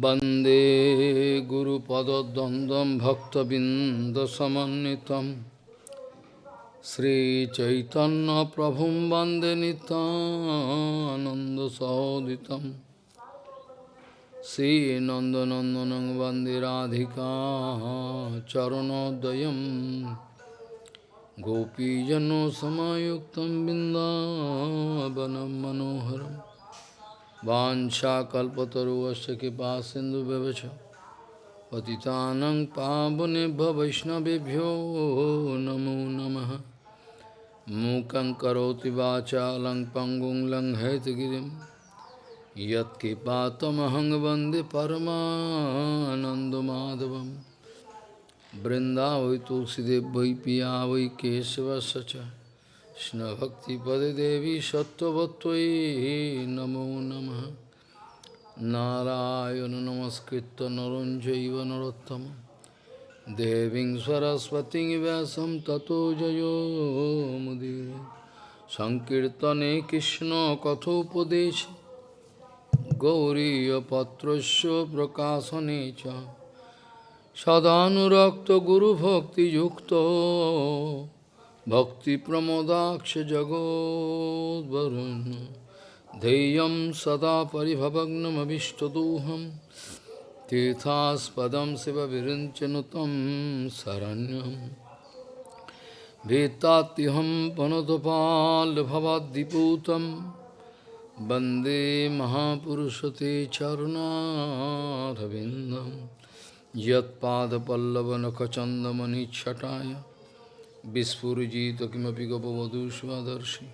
वन्दे गुरुपदद्वन्द्वं भक्तबिन्दसमन्वितं श्रीचैतन्यप्रभुं वन्दे नितानन्दसहोदितं श्रीनन्दनन्दनं वन्दे राधिका चरणोदयं गोपीजनसमायुक्तं बिन्दावनं मनोहरम् वांछा वाशाकल्पतरुश कृपा सिंधु व्यवच पतितानंग पावनेभ्य वैष्णवेभ्यो नमो नमः। मूकं करोति वाचा लंग पंगुं लंग हैतगिरिं यत्कृपातमहं वंदे परमानन्दमाधवं बृन्दा वै तुलसीदेव वै पिया वै केशवश्च কৃষ্ণভক্তিপদে দেবী সত্যবত্যই নমো নম। নারায়ণ নমস্কৃত নরঞ্জৈব নরোত্তম। দেবী সরস্বতী ব্যাসম ততো জয়োমুদীর সংকীর্তনে কৃষ্ণ কথোপদেশ। গৌরীপত্রস্য প্রকাশনে চ। সদানুরক্ত গুরুভক্তিযুক্ত। भक्तिप्रमोदाक्ष जगोद्वरुन् धैर्यं सदा परिभवग्नमभिष्टदोहं तीर्थास्पदं शिवविरिञ्चनुतं शरण्यं भीतात्यहं पनुतपाल्भवद्दिपूतं वन्दे महापुरुषते चरुणारविन्दं यत्पादपल्लवनखचन्दमनिच्छटाय বিস্ফুজিত কিমপি গপবধূ স্বদর্শী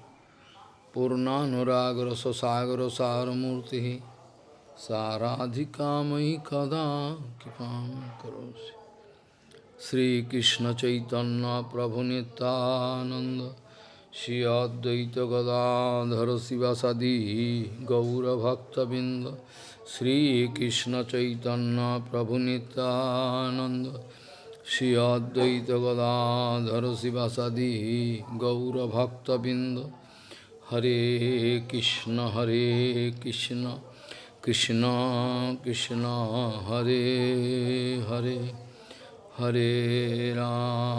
পূর্ণানুরাগ্রসাগরসারমূর্তি সারাধিকাময়ী কদা কৃপা করি শ্রীকৃষ্ণ চৈতন্য প্রভু নিতানন্দ শ্রী অদ্বৈত গদাধর শিবাসাদি গৌরভক্তবৃন্দ শ্রীকৃষ্ণ চৈতন্য প্রভু Nityananda Shri Advaita Gadadhara Sivasadi Gaura Bhakta Binda Hare Krishna Hare Krishna Krishna Krishna Hare Hare Hare Ram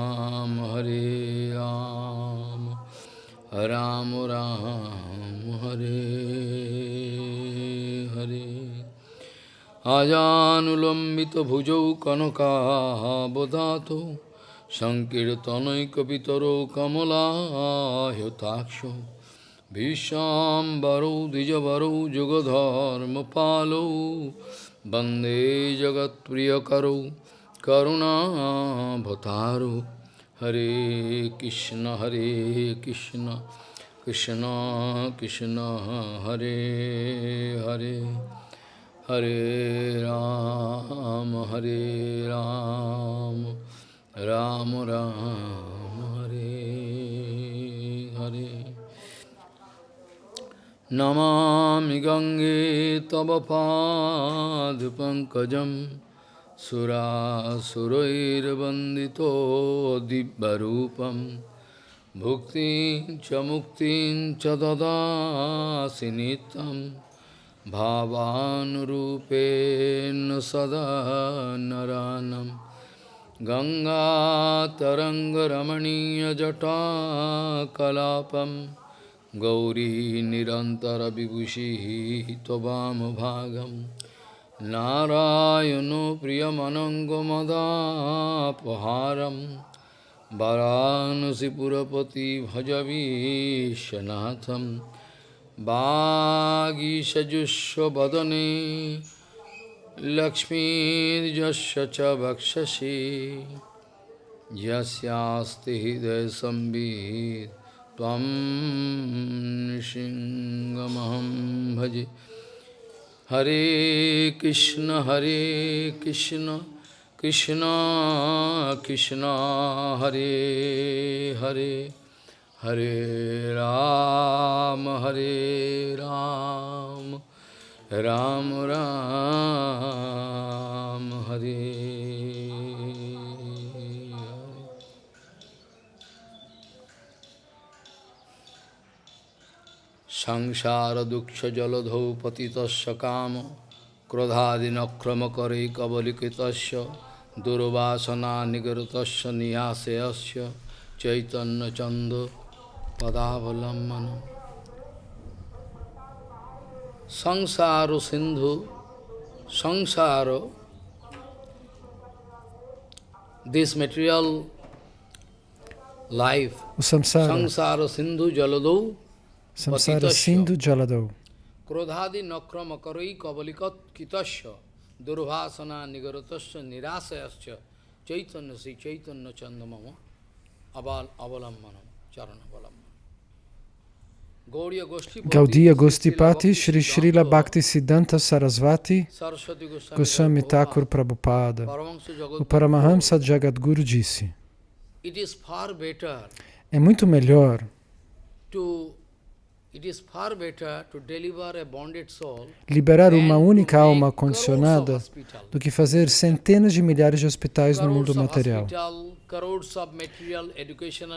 আজানুলম্বিতভুজৌ কনকাবদাত সংকীর্তনৈকপিতরো কমলাহ্যতাক্ষ ভীষ্মাম্বরৌ দ্বিজবরৌ যুগধর্মপালৌ বন্দে জগৎপ্রিয়করৌ করুণাভতারো হরে কৃষ্ণ হরে কৃষ্ণ কৃষ্ণ কৃষ্ণ হরে Hare Hare Ram, Hare Ram, Ram Ram, Hare Hare. Namami Gange Tavapad Pankajam Sura Surair Bandito Dibbarupam Bhukti Chamukti Chadada Sinitam भावानुरूपेण सदा नरानं। गङ्गातरङ्गरमणीयजटाकलापं गौरी निरन्तरविभूषिः त्ववामभागं नारायणो प्रियमनङ्गमदापहारं वरानसिपुरपति भजवीशनाथम् Bhagishajusvadane Lakshmirjasya cha bhakshashi Jasyasti hidaya sambhid Tvam nishingamaham bhaji Hare Krishna Hare Krishna Krishna Krishna Hare Hare Ram, Hare Ram, Ram Ram, Hare Sangsara Duksha Jaladho Patitasya Kama क्रोधादिनक्रमकरे कबलिकृतस्य दुर्वासना निगृतस्य निहासयस्य चैतन्यचन्द Padavalammanam Sangsaro Sindhu Sangsaro This material life samsara. Sangsaro Sindhu Jaladau Samsara Sindhu Jaladau Krodhadi Nakrama Karai Kabalikat Kitasya Durvasana Nigaratasya Nirasayasya Chaitanya Sri Chaitanya Chandamama Abal charana Charanabalammanam Gaudiya Gostipati, Sri Srila Bhakti Siddhanta Sarasvati, Goswami Thakur Prabhupada, o Paramahamsa Jagadguru disse, é muito melhor liberar uma única alma condicionada do que fazer centenas de milhares de hospitais no mundo material.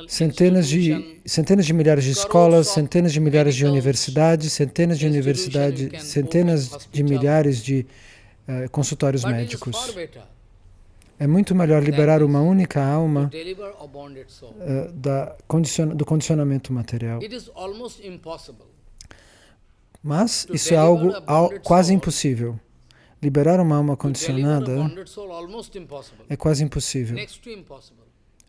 Centenas de, centenas de milhares de escolas, centenas de milhares de universidades, centenas de universidades, centenas de milhares de eh, consultórios médicos. É muito melhor liberar uma única alma a eh, da do condicionamento material. Mas isso é algo al- quase impossível. Liberar uma alma a condicionada é quase impossível.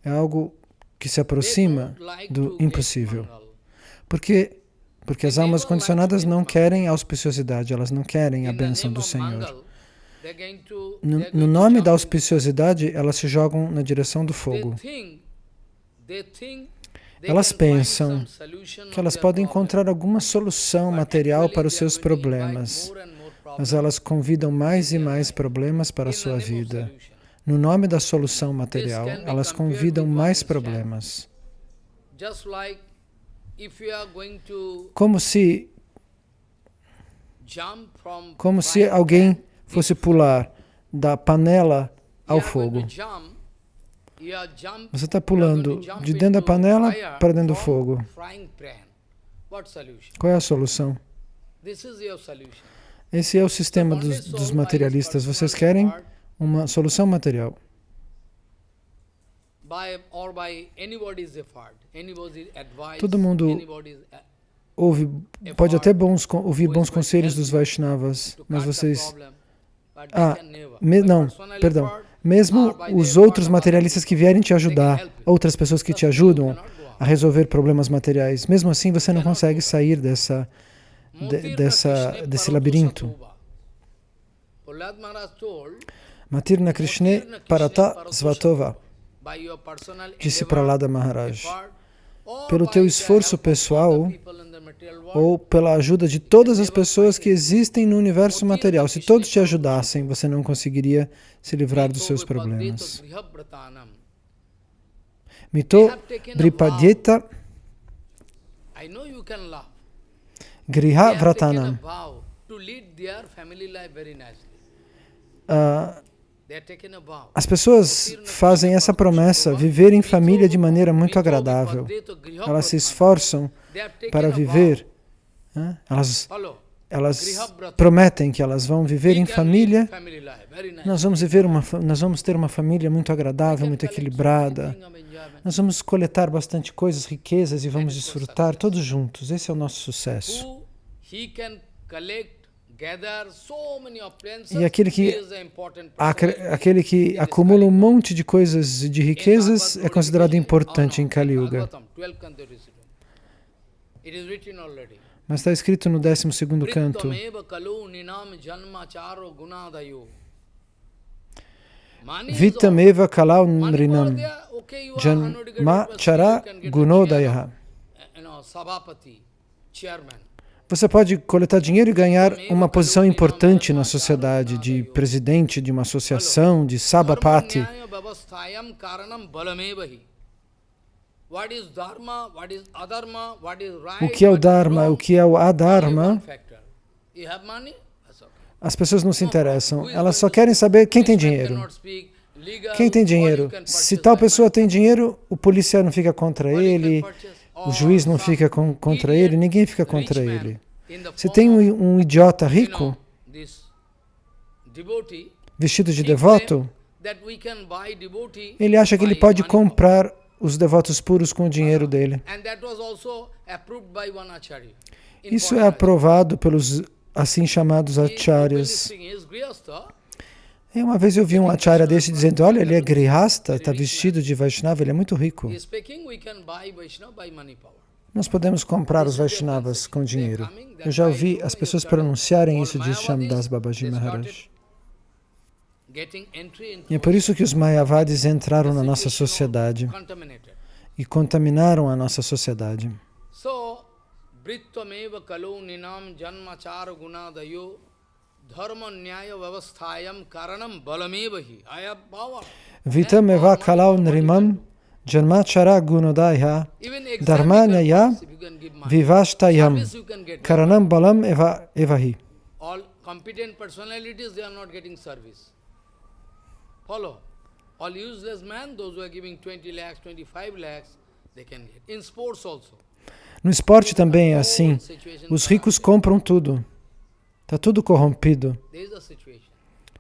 É algo que se aproxima do impossível. Porque porque as almas condicionadas não querem auspiciosidade, elas não querem a bênção do Senhor. No, no nome da auspiciosidade, elas se jogam na direção do fogo. Elas pensam Que elas podem encontrar alguma solução material para os seus problemas, mas elas convidam mais e mais problemas para a sua vida. No nome da solução material, elas convidam mais problemas. Como se, como se alguém fosse pular da panela ao fogo. Você está pulando de dentro da panela para dentro do fogo. Qual é a solução? Esse é o sistema dos, dos materialistas. Vocês querem uma solução material. Todo mundo Ouve, pode até bons, ouvir bons conselhos dos Vaishnavas, mas vocês Ah, me- não, perdão. Mesmo os outros of materialistas que vierem te ajudar, outras pessoas que te others, you ajudam a resolver problemas materiais, mesmo assim você não consegue sair dessa, de- dessa- Krishna desse labirinto. Matirna Krishne Parata Svatova, disse Prahlada Maharaj, or pelo teu esforço pessoal ou pela ajuda de todas as pessoas que existem no universo material. Se todos te ajudassem, você não conseguiria se livrar dos seus problemas. Mito laugh. Griha Vratanam. nicely. Ah. As pessoas fazem essa promessa, viver em família de maneira muito agradável. Elas se esforçam para viver. né? Elas, elas prometem que elas vão viver em família. Nós vamos viver uma, nós vamos ter uma família muito agradável, muito equilibrada. Nós vamos coletar bastante coisas, riquezas e vamos desfrutar todos juntos. Esse é o nosso sucesso. E aquele que- Aquele que acumula um monte de coisas e de riquezas é considerado importante em Kali Yuga. Bhagavatam, 12 canto recital. It is written already. Mas está escrito no 12º canto. Janma. Vitameva kalau nrinam there, okay, you are jan uneducated ma person, chara gunodayaha. chairman. Você pode coletar dinheiro e ganhar uma posição importante na sociedade, de presidente de uma associação, de sabapati. O que é o what is Dharma, o que é o Adharma, as pessoas não se interessam. Elas só querem saber quem tem dinheiro. Quem tem dinheiro? Se tal pessoa tem dinheiro, o policial não fica contra ele, o juiz não fica com- contra ele, ninguém fica contra ele. Se tem um, um idiota rico, vestido de devoto, ele acha que ele pode comprar os devotos puros com o dinheiro dele. Isso é aprovado pelos assim chamados acharyas. E uma vez eu vi um acharya desse dizendo, olha, ele é grihasta, está vestido de Vaishnava, ele é muito rico. Nós podemos comprar os Vaishnavas com dinheiro. Eu já ouvi as pessoas pronunciarem isso de Shamdas Babaji Maharaj. E é por isso que os Mayavadis entraram na nossa sociedade e contaminaram a nossa sociedade. Vitam eva kalau nrimam janmachara gunodaya dharmanyaya vivashtayam karanam balam eva evahi. All competent personalities, they are not getting service. Follow. All useless men, those who are giving 20 lakhs, 25 lakhs, they can get. In sports also. No esporte também é assim. Os ricos compram tudo. Está tudo corrompido.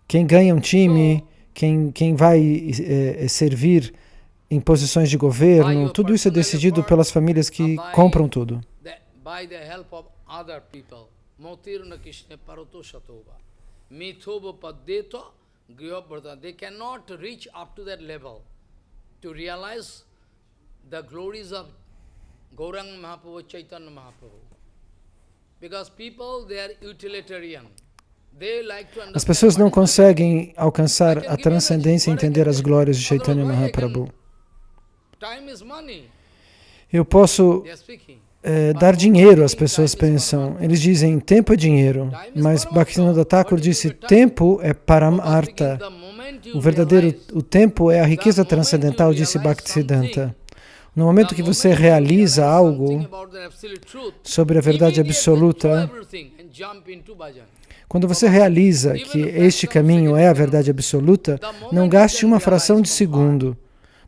Quem ganha um time, quem, quem vai é, servir em posições de governo, tudo isso é decidido pelas famílias que compram tudo. They cannot reach up to that level to realize the glories of Gaurang Mahaprabhu, Chaitanya Mahaprabhu. Because people, they are utilitarian. As pessoas não conseguem alcançar a transcendência e entender as glórias de Chaitanya Mahaprabhu. Eu posso é, dar dinheiro, as pessoas pensam. Eles dizem, tempo é dinheiro. Mas Bhaktivinoda Thakur disse, tempo é paramartha. O verdadeiro, o tempo é a riqueza transcendental, disse Bhaktisiddhanta. No momento que você realiza algo sobre a verdade absoluta, quando você realiza que este caminho é a verdade absoluta, não gaste uma fração de segundo.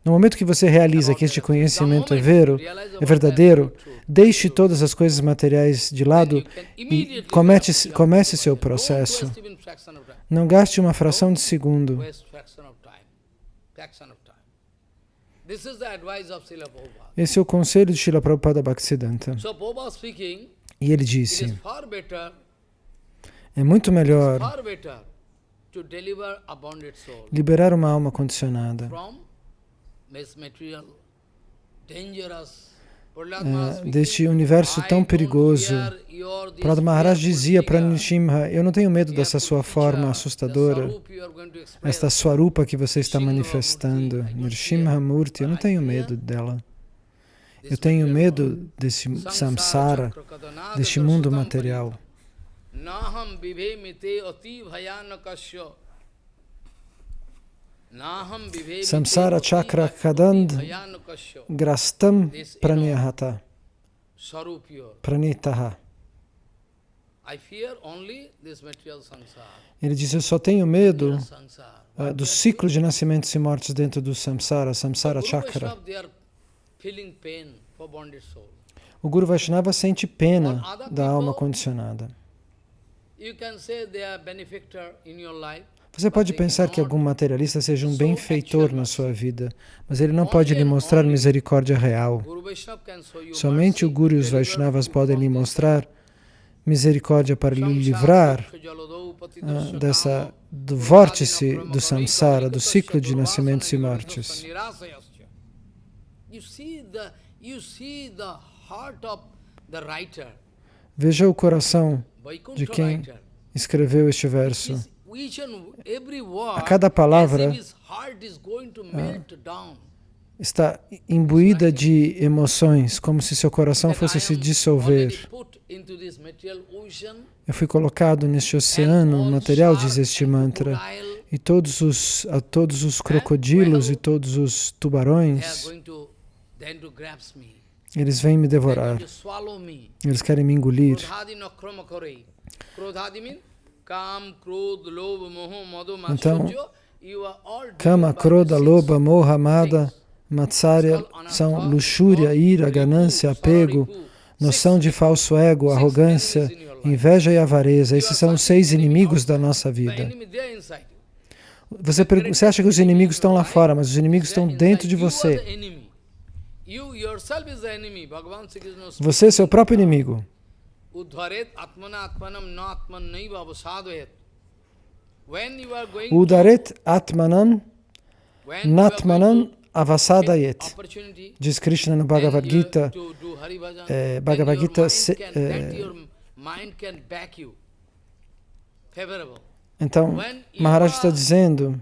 No momento que você realiza que este conhecimento é vero, é verdadeiro, deixe todas as coisas materiais de lado e comece, comece seu processo. Não gaste uma fração de segundo. Esse é o conselho de Srila Prabhupada Bhaktisiddhanta. E ele disse, é muito melhor liberar uma alma condicionada é, deste universo tão perigoso. Prabhupada Maharaj dizia para Nishimha, eu não tenho medo dessa sua forma assustadora, esta swarupa que você está manifestando, Nrsimha Murti, eu não tenho medo dela. Eu tenho medo desse samsara, deste mundo material. Samsara chakra kadand grastam pranyahata pranitaha. Ele diz, eu só tenho medo uh, do ciclo de nascimentos e mortes dentro do samsara, samsara chakra. O Guru Vaishnava sente pena da alma condicionada. Você pode pensar que algum materialista seja um benfeitor na sua vida, mas ele não pode lhe mostrar misericórdia real. Somente o Guru e os Vaishnavas podem lhe mostrar misericórdia para lhe livrar ah, dessa, do vórtice do samsara, do ciclo de nascimentos e mortes. Veja o coração de quem escreveu este verso. A cada palavra ah, está imbuída de emoções, como se seu coração fosse se dissolver. Eu fui colocado neste oceano material, diz este mantra, e todos os, a todos os crocodilos e todos os tubarões, eles vêm me devorar. Eles querem me engolir. Então, Kama, Kroda, Loba, Moha, Mada, Matsarya são luxúria, ira, ganância, apego, noção de falso ego, arrogância, inveja e avareza. Esses são os seis inimigos da nossa vida. Você, você acha que os inimigos estão lá fora, mas os inimigos estão dentro de você. Você é seu próprio inimigo. Udaret Atmanam Natmanam Avasadayet. Diz Krishna no Bhagavad Gita, é, Bhagavad Gita se, é, então, Maharaj está dizendo,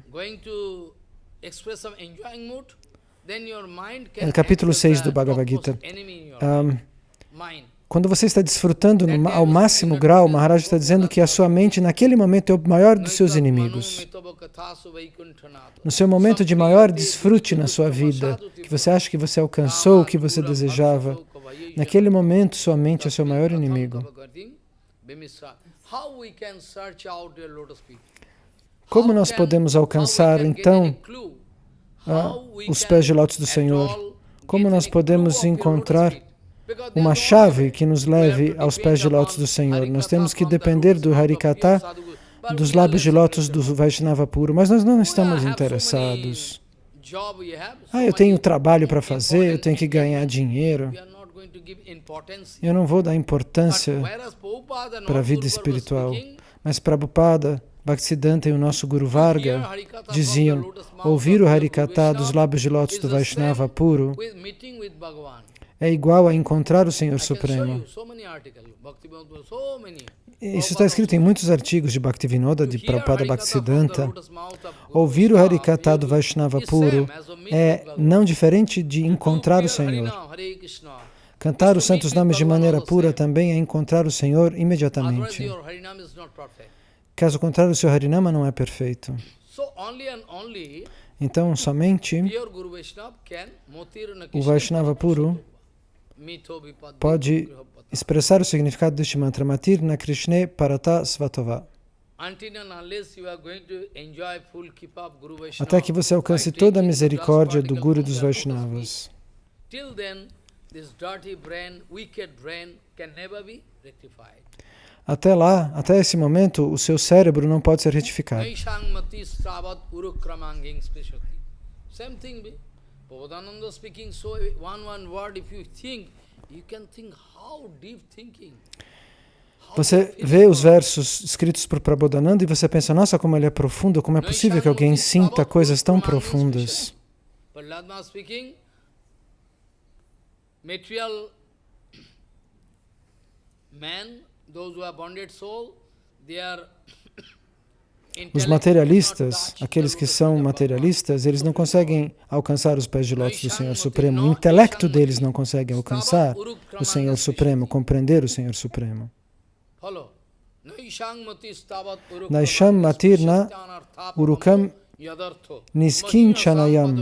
no capítulo 6 do Bhagavad Gita, um, quando você está desfrutando ao máximo grau, Maharaj está dizendo que a sua mente naquele momento é o maior dos seus inimigos. No seu momento de maior desfrute na sua vida, que você acha que você alcançou o que você desejava, naquele momento sua mente é seu maior inimigo. Como nós podemos alcançar, então, ah, os pés de lótus do Senhor? Como nós podemos encontrar uma chave que nos leve aos pés de lótus do Senhor. Nós temos que depender do Harikata, dos lábios de lótus do Vaishnava puro, mas nós não estamos interessados. Ah, eu tenho trabalho para fazer, eu tenho que ganhar dinheiro. Eu não vou dar importância para a vida espiritual. Mas Prabhupada, Bhaktisiddhanta e o nosso Guru Varga diziam, ouvir o Harikata dos lábios de lótus do Vaishnava puro é igual a encontrar o Senhor Supremo. Isso está escrito em muitos artigos de Bhaktivinoda, de Prabhupada Bhaktisiddhanta. Ouvir o Harikata do Vaishnava puro é não diferente de encontrar o Senhor. Cantar os santos nomes de maneira pura também é encontrar o Senhor imediatamente. Caso contrário, o seu Harinama não é perfeito. Então, somente o Vaishnava puro pode expressar o significado deste mantra Matir na Krishna Parata Svatova. Até que você alcance toda a misericórdia do Guru dos Vaishnavas. Até lá, até esse momento, o seu cérebro não pode ser retificado. Prabhupada speaking so one one word if you think you can think how deep thinking você vê os versos escritos por Prabodhananda e você pensa, nossa, como ele é profundo, como é possível que alguém sinta coisas tão profundas? Os materialistas, aqueles que são materialistas, eles não conseguem alcançar os pés de lótus do Senhor Supremo. O intelecto deles não consegue alcançar o Senhor Supremo, compreender o Senhor Supremo. Naisham matirna urukam niskinchanayam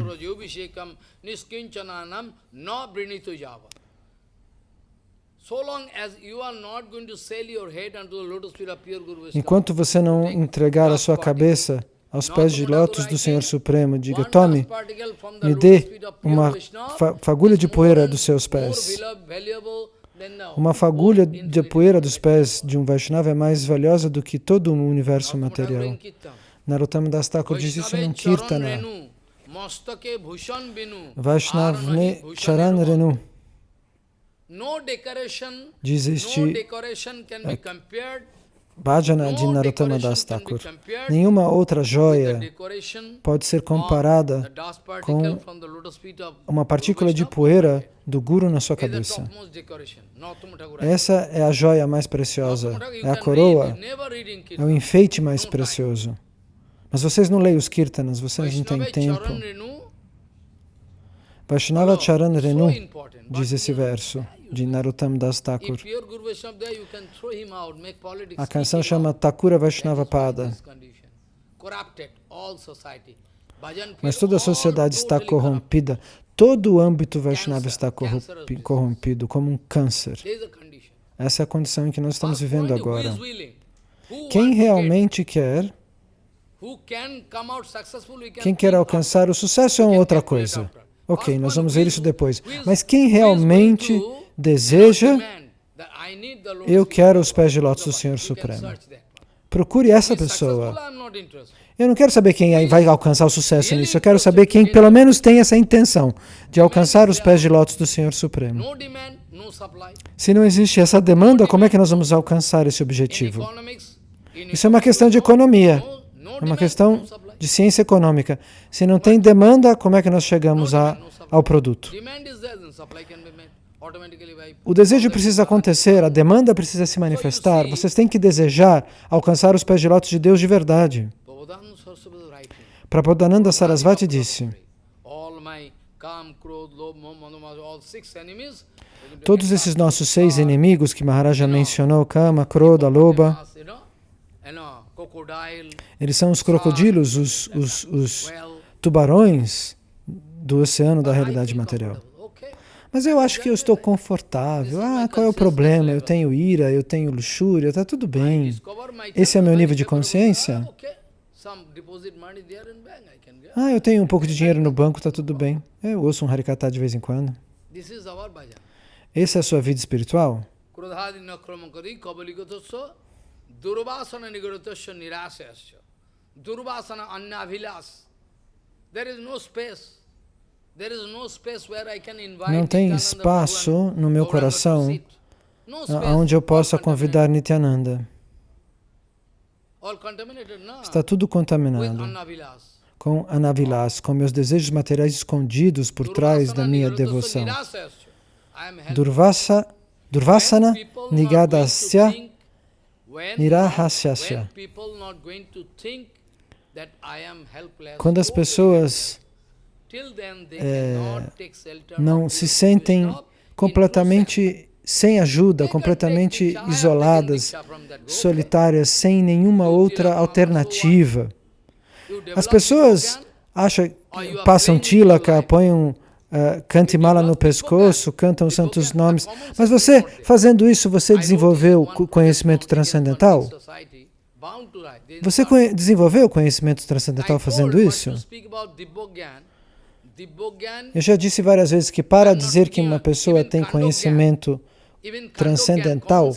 Enquanto você não entregar a sua cabeça aos pés de lótus do Senhor Supremo, diga, tome, me dê uma fagulha de poeira dos seus pés. Uma fagulha de poeira dos pés de um Vaishnava é mais valiosa do que todo o universo material. Narottama Das Thakur diz isso num Kirtana. Vaishnavne Charan Renu. Diz este Bhajana de Narottama Das Thakur. Nenhuma outra joia pode ser comparada com uma partícula de poeira do Guru na sua cabeça. Essa é a joia mais preciosa, é a coroa, é o enfeite mais precioso. Mas vocês não leem os kirtanas, vocês não têm tempo. Vaishnava Charan Renu, diz esse verso de Narottam Das Thakur. A canção chama Thakura Vaishnava Pada. Mas toda a sociedade está corrompida, todo o âmbito Vaishnava está corrompido, como um câncer. Essa é a condição em que nós estamos vivendo agora. Quem realmente quer, quem quer alcançar o sucesso é uma outra coisa. Ok, nós vamos ver isso depois. Mas quem realmente deseja, eu quero os pés de lótus do Senhor Supremo. Procure essa pessoa. Eu não quero saber quem vai alcançar o sucesso nisso, eu quero saber quem pelo menos tem essa intenção de alcançar os pés de lótus do Senhor Supremo. Se não existe essa demanda, como é que nós vamos alcançar esse objetivo? Isso é uma questão de economia, é uma questão de ciência econômica. Se não tem demanda, como é que nós chegamos a, ao produto? O desejo precisa acontecer, a demanda precisa se manifestar. Vocês têm que desejar alcançar os pés de lótus de Deus de verdade. Prabodhananda Sarasvati disse, todos esses nossos seis inimigos que Maharaja mencionou, Kama, Krodha, Loba, eles são os crocodilos, os, os, os tubarões do oceano da realidade material. Mas eu acho que eu estou confortável. Ah, qual é o problema? Eu tenho ira, eu tenho luxúria, está tudo bem. Esse é o meu nível de consciência? Ah, eu tenho um pouco de dinheiro no banco, está tudo bem. Eu ouço um harikata de vez em quando. Essa é a sua vida espiritual? There is no space. Não tem espaço no meu coração onde eu possa convidar Nityananda. Está tudo contaminado. Com Anavilas, com meus desejos materiais escondidos por trás da minha devoção. Durvasa, Durvasana Nigadasya Nirahasyasya. Quando as pessoas é, não se sentem completamente sem ajuda, completamente isoladas, solitárias, sem nenhuma outra alternativa. As pessoas acham, passam tilaka, põem uh, cantimala no pescoço, cantam os santos nomes, mas você, fazendo isso, você desenvolveu conhecimento transcendental? Você desenvolveu conhecimento transcendental fazendo isso? Eu já disse várias vezes que para dizer que uma pessoa tem conhecimento transcendental,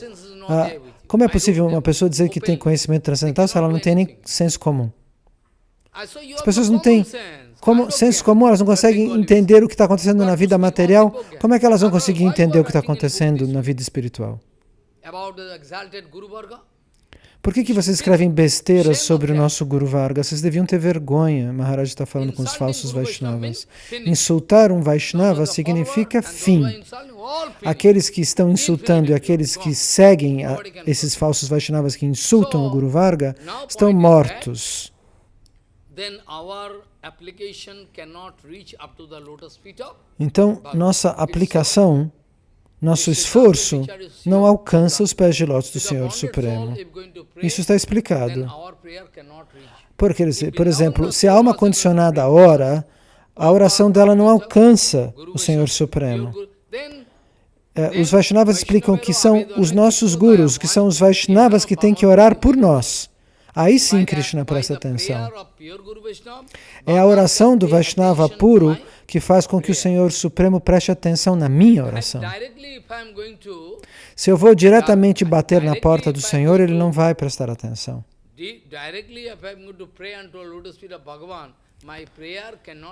ah, como é possível uma pessoa dizer que tem conhecimento transcendental se ela não tem nem senso comum? As pessoas não têm como, senso comum, elas não conseguem entender o que está acontecendo na vida material, como é que elas vão conseguir entender o que está acontecendo na vida espiritual? Por que, que vocês escrevem besteiras sobre o nosso Guru Varga? Vocês deviam ter vergonha. Maharaj está falando com os falsos Vaishnavas. Insultar um Vaishnava significa fim. Aqueles que estão insultando e aqueles que seguem a, esses falsos Vaishnavas que insultam o Guru Varga estão mortos. Então, nossa aplicação nosso esforço não alcança os pés de lótus do Senhor Supremo. Isso está explicado. Porque, por exemplo, se a alma condicionada ora, a oração dela não alcança o Senhor Supremo. É, os Vaishnavas explicam que são os nossos gurus, que são os Vaishnavas que têm que orar por nós. Aí sim Krishna presta atenção. É a oração do Vaishnava puro que faz com que o Senhor Supremo preste atenção na minha oração. Se eu vou diretamente bater na porta do Senhor, Ele não vai prestar atenção.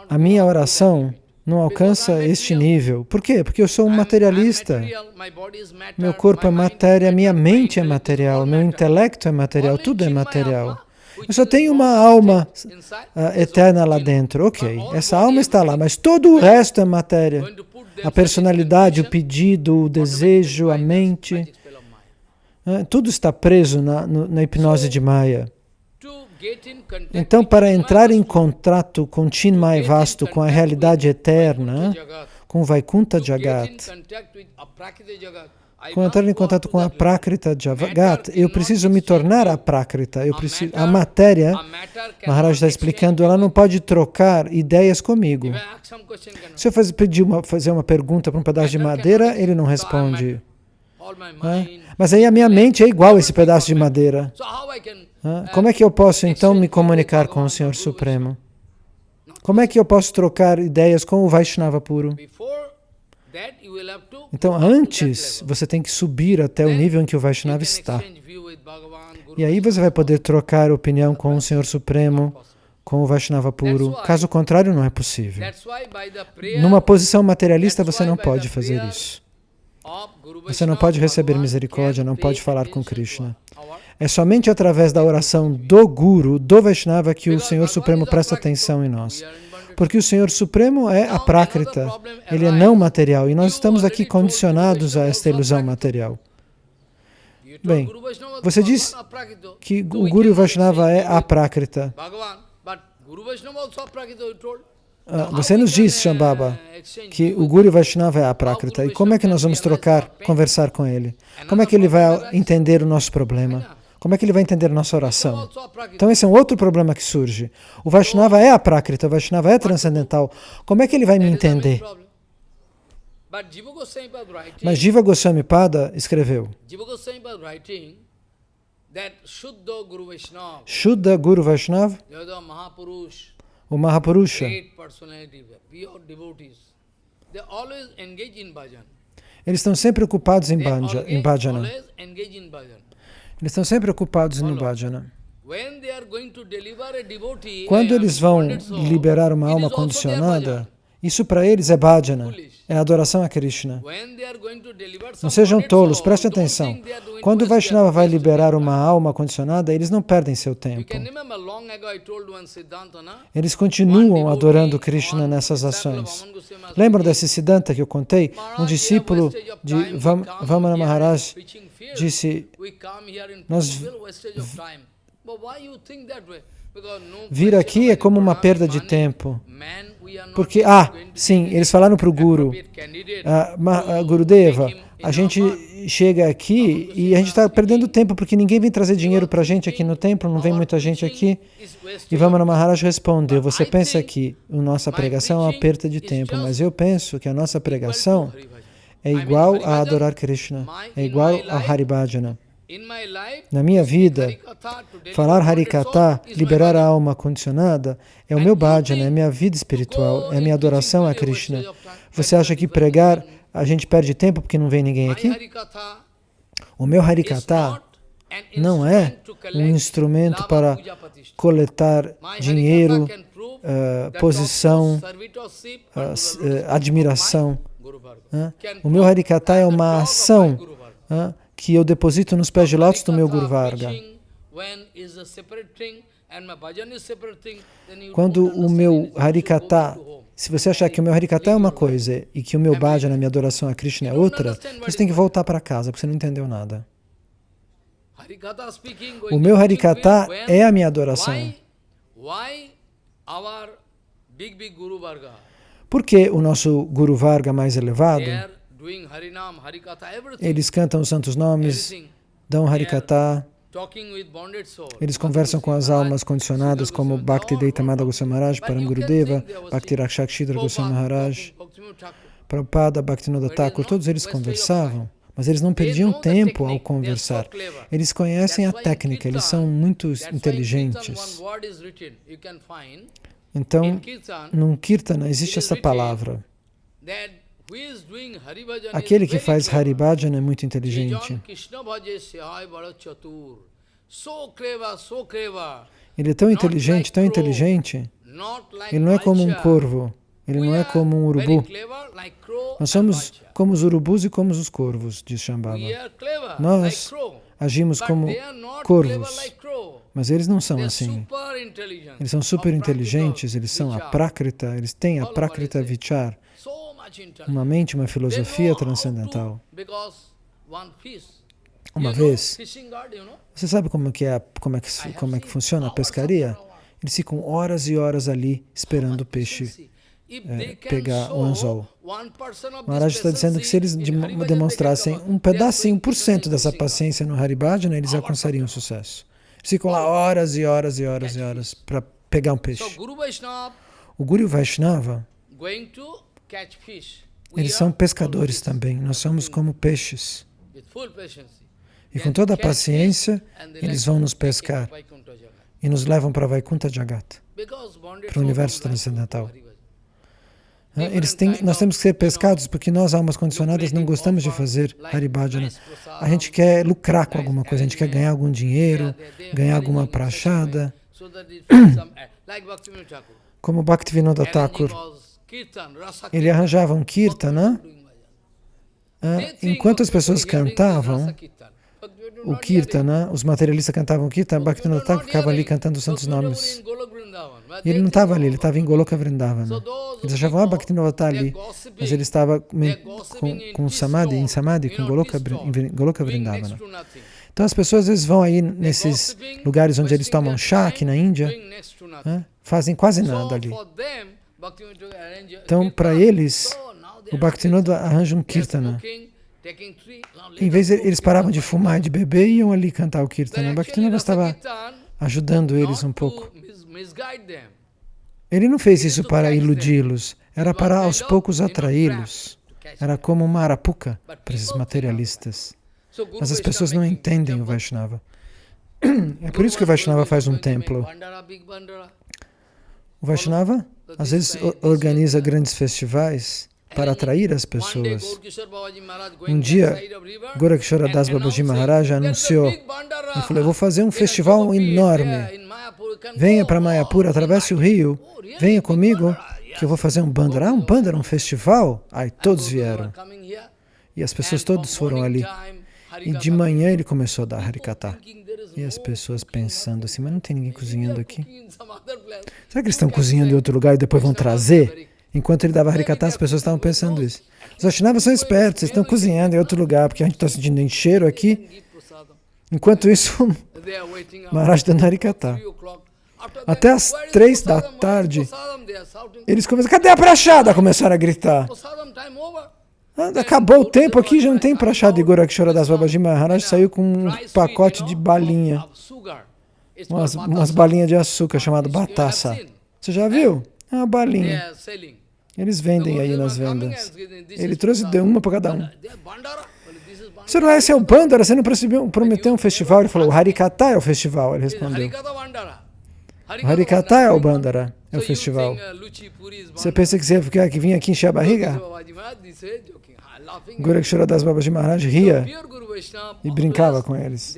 A minha oração não alcança este nível. Por quê? Porque eu sou um materialista. Meu corpo é matéria, minha mente é material, meu intelecto é material, tudo é material. Eu só tenho uma alma uh, eterna lá dentro. Ok, essa alma está lá, mas todo o resto é matéria. A personalidade, o pedido, o desejo, a mente, uh, tudo está preso na, na hipnose de Maya. Então, para entrar em contato com Chinmay Vasto, com a realidade eterna, com Vaikuntha Jagat, com entrar em contato com a Prakrita Jagat, eu preciso me tornar a Prakrita, eu preciso, a matéria, Maharaj está explicando, ela não pode trocar ideias comigo. Se eu fazer, pedir uma, fazer uma pergunta para um pedaço de madeira, ele não responde. Mas aí a minha mente é igual a esse pedaço de madeira. Como é que eu posso então me comunicar com o Senhor Supremo? Como é que eu posso trocar ideias com o Vaishnava puro? Então, antes, você tem que subir até o nível em que o Vaishnava está. E aí você vai poder trocar opinião com o Senhor Supremo, com o Vaishnava puro. Caso contrário, não é possível. Numa posição materialista, você não pode fazer isso. Você não pode receber misericórdia, não pode falar com Krishna. É somente através da oração do Guru, do Vaishnava, que o Senhor Supremo presta atenção em nós. Porque o Senhor Supremo é a Prakrita, ele é não material, e nós estamos aqui condicionados a esta ilusão material. Bem, você diz que o Guru Vaishnava é a Prakrita. Você nos diz, Shambhava, que o Guru Vaishnava é a Prakrita. E como é que nós vamos trocar, conversar com ele? Como é que ele vai entender o nosso problema? Como é que ele vai entender a nossa oração? Então esse é um outro problema que surge. O Vaishnava é a Prakrita, o Vaishnava é transcendental. Como é que ele vai me entender? Mas Jiva Goswami Pada escreveu Shuddha Guru Vaishnava o Mahapurusha eles estão sempre ocupados em, bhanja, em bhajana. Eles estão sempre ocupados no bhajana. Quando eles vão liberar uma alma condicionada, isso para eles é bhajana, é adoração a Krishna. Não sejam tolos, preste atenção. Quando o Vaishnava vai liberar uma alma condicionada, eles não perdem seu tempo. Eles continuam adorando Krishna nessas ações. Lembram desse Siddhanta que eu contei? Um discípulo de Vamana Maharaj disse, nós Vir aqui é como uma perda de tempo. Porque, ah, sim, eles falaram para o Guru, ah, ah, Gurudeva, a gente chega aqui e a gente está perdendo tempo porque ninguém vem trazer dinheiro para a gente aqui no templo, não vem muita gente aqui. E Vamana Maharaj respondeu, você pensa que a nossa pregação é uma perda de tempo, mas eu penso que a nossa pregação é igual a adorar Krishna, é igual a Haribhajana. Na minha vida, falar Harikata, liberar a alma condicionada, é o meu bhajana, é a minha vida espiritual, é a minha adoração a Krishna. Você acha que pregar a gente perde tempo porque não vem ninguém aqui? O meu Harikata não é um instrumento para coletar dinheiro, uh, posição, uh, uh, admiração. O meu Harikata é uma ação que eu deposito nos pés de lótus do meu Guru Varga. Quando o meu Harikata, se você achar que o meu Harikata é uma coisa e que o meu bhajana, a minha adoração a Krishna é outra, você tem que voltar para casa, porque você não entendeu nada. O meu Harikata é a minha adoração. Por que o nosso Guru Varga mais elevado eles cantam os santos nomes, dão Harikata, eles conversam com as almas condicionadas como Bhakti Deitamada Goswami Maharaj, Param Gurudeva, Bhakti Rakshakshidra Goswami Maharaj, Prabhupada, Bhaktivinoda Thakur, todos eles conversavam, mas eles não perdiam tempo ao conversar. Eles conhecem a técnica, eles são muito inteligentes. Então, num Kirtana existe essa palavra. Aquele que faz Haribhajan é muito inteligente. Ele é tão inteligente, tão inteligente, ele não é como um corvo, ele não é como um urubu. Nós somos como os urubus e como os corvos, diz Shambhava. Nós agimos como corvos, mas eles não são assim. Eles são super inteligentes, eles são a Prakrita, eles têm a Prakrita Vichar uma mente, uma filosofia transcendental. Uma vez, você sabe como que é, como é que, como é que funciona a pescaria? Eles ficam horas e horas ali esperando o peixe é, pegar o anzol. Maharaj está dizendo que se eles demonstrassem um pedacinho, um por cento dessa paciência no Haribhajana, eles alcançariam sucesso. Eles ficam lá horas e horas e horas e horas para pegar um peixe. O Guru Vaishnava eles são pescadores também, nós somos como peixes. E com toda a paciência, eles vão nos pescar e nos levam para Vaikuntha Jagat, para o universo transcendental. Eles têm, nós temos que ser pescados porque nós, almas condicionadas, não gostamos de fazer Haribhajana. A gente quer lucrar com alguma coisa, a gente quer ganhar algum dinheiro, ganhar alguma prachada. Como Bhaktivinoda Thakur, ele arranjava um kirtana, né? enquanto as pessoas cantavam, o Kirtana, os materialistas cantavam Kirtana, Bhaktivinoda Thakur ficava ali cantando os santos nomes. E ele não estava ali, ele estava em Goloka Vrindavana. Eles achavam, ah, Bhaktivinoda está ali, mas ele estava com, com Samadhi, em Samadhi, com Goloka, Goloka Vrindavana. Então as pessoas às vezes vão aí nesses lugares onde eles tomam chá, aqui na Índia, né? fazem quase nada ali. Então, para eles, o Bhaktivinoda arranja um Kirtana. Em vez de eles paravam de fumar e de beber, iam ali cantar o Kirtana. Bhaktivinoda estava ajudando eles um pouco. Ele não fez isso para iludi-los, era para aos poucos atraí-los. Era como uma arapuca para esses materialistas. Mas as pessoas não entendem o Vaishnava. É por isso que o Vaishnava faz um templo. O Vaishnava, às vezes, organiza grandes festivais para atrair as pessoas. Um dia, Gorakshara Das Babaji Maharaj anunciou, ele falou, eu vou fazer um festival enorme. Venha para Mayapur, atravesse o rio, venha comigo, que eu vou fazer um bandara. Ah, um bandara, um festival? Aí todos vieram. E as pessoas todas foram ali. E de manhã ele começou a dar Harikata. E as pessoas pensando assim, mas não tem ninguém cozinhando aqui? Será que eles estão cozinhando em outro lugar e depois vão trazer? Enquanto ele dava Harikata, as pessoas estavam pensando isso. Os Vaishnavas são espertos, eles estão cozinhando em outro lugar, porque a gente está sentindo um cheiro aqui. Enquanto isso, Maharaj dando Harikata. Até as três da tarde, eles começaram, cadê a prachada? Começaram a gritar. Acabou o tempo aqui, já não tem prachada de Gorakshara das Babaji Maharaj, saiu com um pacote de balinha. Umas, umas balinhas de açúcar chamado batassa. Você já viu? É uma balinha. Eles vendem aí nas vendas. Ele trouxe deu uma para cada um. Senhor, esse é o Bandara, você não prometeu um festival? Ele falou, o Harikata é o festival, ele respondeu. O Harikata é o Bandara, é o festival. Você pensa que você ia ficar, que vinha aqui encher a barriga? Gorakshara Das Babaji Maharaj ria e brincava com eles.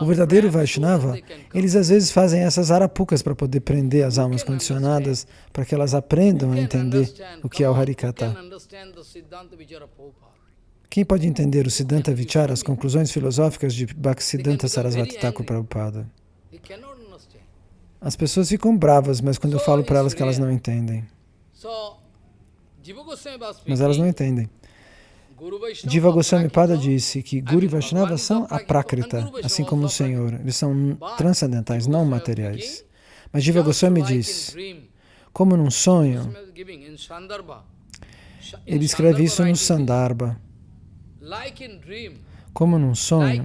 O verdadeiro Vaishnava, eles às vezes fazem essas arapucas para poder prender as almas condicionadas, para que elas aprendam a entender o que é o Harikata. Quem pode entender o Siddhanta Vichara, as conclusões filosóficas de Bhaktisiddhanta Sarasvati Thakur Prabhupada? As pessoas ficam bravas, mas quando eu falo para elas que elas não entendem. Mas elas não entendem. Diva Goswami Pada disse que Guru e Vaishnava são a Prakrita, assim como o Senhor. Eles são transcendentais, não materiais. Mas Diva Goswami diz, como num sonho, ele escreve isso no Sandarbha. Como num sonho,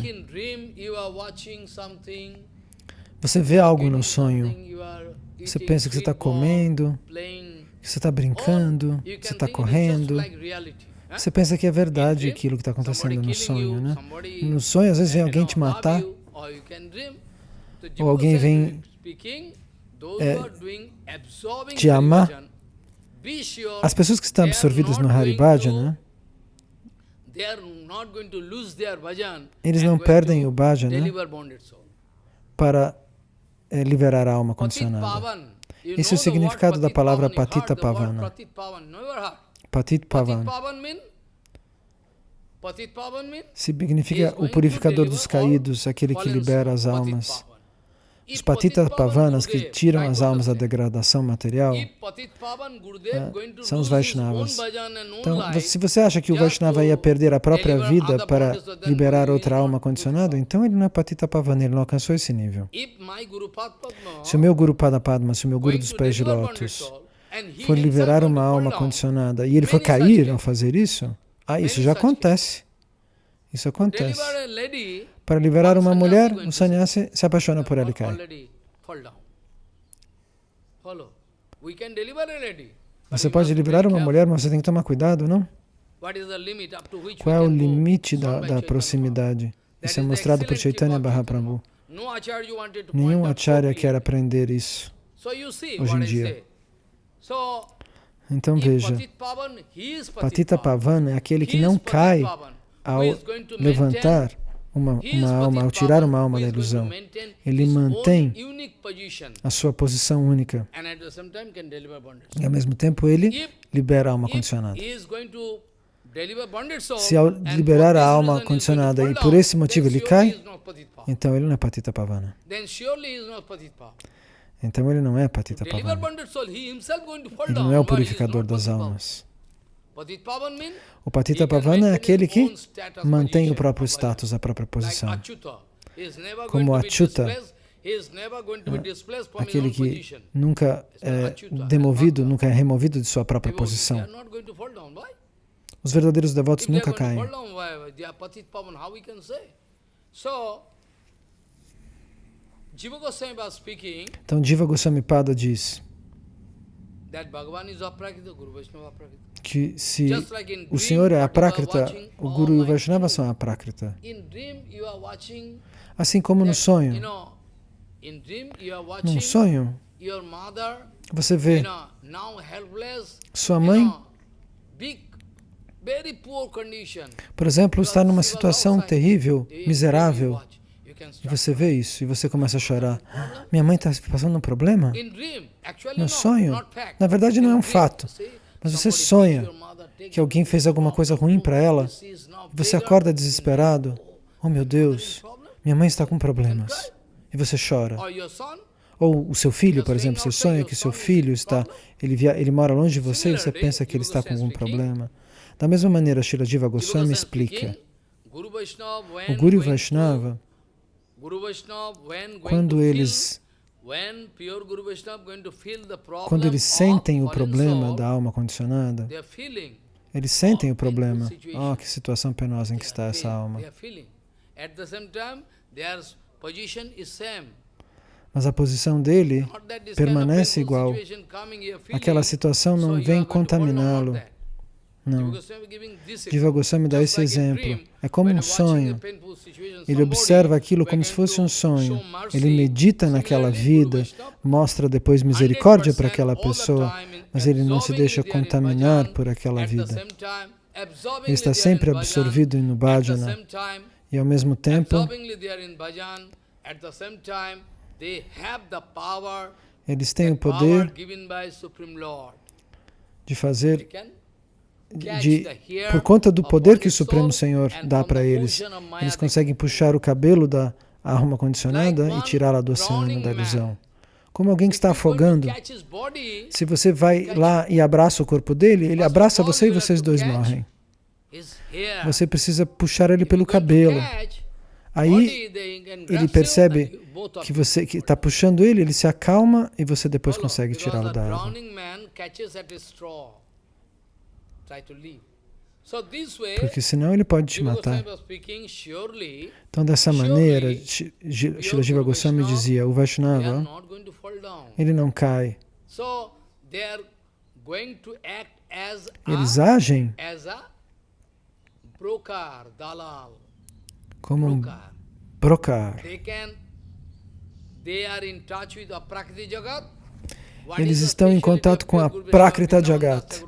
você vê algo no sonho, você pensa que você está comendo, você está brincando, que você está correndo, você pensa que é verdade aquilo que está acontecendo no sonho, né? No sonho, às vezes, vem alguém te matar, ou alguém vem é, te amar. As pessoas que estão absorvidas no Haribhajana, eles não perdem o bhajana para é, liberar a alma condicionada. Esse é o significado da palavra patita pavana. Patit Pavan. Significa o purificador dos caídos, aquele que libera as almas. Os Patita Pavanas, que tiram as almas da degradação material, é, são os Vaishnavas. Então, se você acha que o Vaishnava ia perder a própria vida para liberar outra alma condicionada, então ele não é Patita Pavana, ele não alcançou esse nível. Se o meu Guru Pada Padma, se o meu Guru dos pés de lótus, for liberar uma alma condicionada e ele for cair ao fazer isso, ah, isso já acontece. Isso acontece. Para liberar uma mulher, o sannyasi se apaixona por ela e cai. Você pode liberar uma mulher, mas você tem que tomar cuidado, não? Qual é o limite da, da proximidade? Isso é mostrado por Chaitanya Mahaprabhu. Nenhum acharya quer aprender isso. hoje em dia. Então veja, Patita Pavana é aquele que não cai ao levantar uma, uma alma, ao tirar uma alma da ilusão. Ele mantém a sua posição única. E ao mesmo tempo ele libera a alma condicionada. Se ao liberar a alma condicionada e por esse motivo ele cai, então ele não é Patita Pavana. Então ele não é Patita Pavana. Ele não é o purificador das almas. O Patita Pavana é aquele que mantém o próprio status, a própria posição. Como Achyuta, aquele que nunca é demovido, nunca é removido de sua própria posição. Os verdadeiros devotos nunca caem. Então, Jiva Goswami Pada diz que se o Senhor é a Prakrita, o Guru e o Vaishnava são a Prakrita. Assim como no sonho. Num sonho, você vê sua mãe, por exemplo, está numa situação terrível, miserável, e você vê isso e você começa a chorar. Minha mãe está passando um problema? No sonho, na verdade não é um fato, mas você sonha que alguém fez alguma coisa ruim para ela, você acorda desesperado. Oh meu Deus, minha mãe está com problemas. E você chora. Ou o seu filho, por exemplo, você sonha que seu filho está, ele, via, ele mora longe de você e você pensa que ele está com algum problema. Da mesma maneira, Shila Jiva Goswami explica, o Guru Vaishnava, quando eles quando eles sentem o problema da alma condicionada, eles sentem o problema. Oh, que situação penosa em que está essa alma. Mas a posição dele permanece igual. Aquela situação não vem contaminá-lo. Não. Jiva Goswami dá esse exemplo. É como um sonho. Ele observa aquilo como se fosse um sonho. Ele medita naquela vida, mostra depois misericórdia para aquela pessoa, mas ele não se deixa contaminar por aquela vida. Ele está sempre absorvido no bhajana e ao mesmo tempo eles têm o poder de fazer de, por conta do poder que o Supremo Senhor dá para eles, eles conseguem puxar o cabelo da alma condicionada e tirá-la do oceano da ilusão. Como alguém que está afogando, se você vai lá e abraça o corpo dele, ele abraça você e vocês dois morrem. Você precisa puxar ele pelo cabelo. Aí ele percebe que você está puxando ele, ele se acalma e você depois consegue tirá-lo da água. Porque senão ele pode te matar. Então, dessa maneira, Shila Jiva Goswami dizia, o Vaishnava, ele não cai. Eles agem como um brokar. Eles estão em contato com a Prakrita Jagat.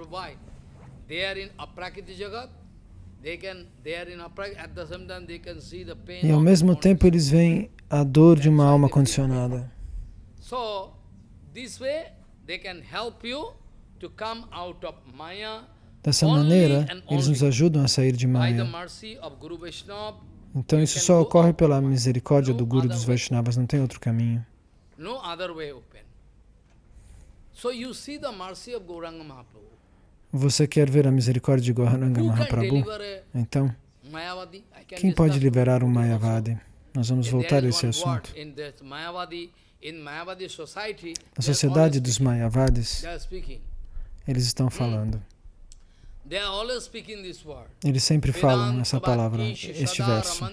E ao mesmo tempo eles veem a dor de uma alma condicionada. Dessa maneira, eles nos ajudam a sair de Maya. Então isso só ocorre pela misericórdia do Guru dos Vaishnavas, não tem outro caminho. So you see the mercy of Gauranga Mahaprabhu. Você quer ver a misericórdia de Gauranga Mahaprabhu? Então, quem pode liberar um Mayavadi? Nós vamos voltar a esse assunto. Na sociedade dos Mayavadis, eles estão falando. Eles sempre falam essa palavra, este verso.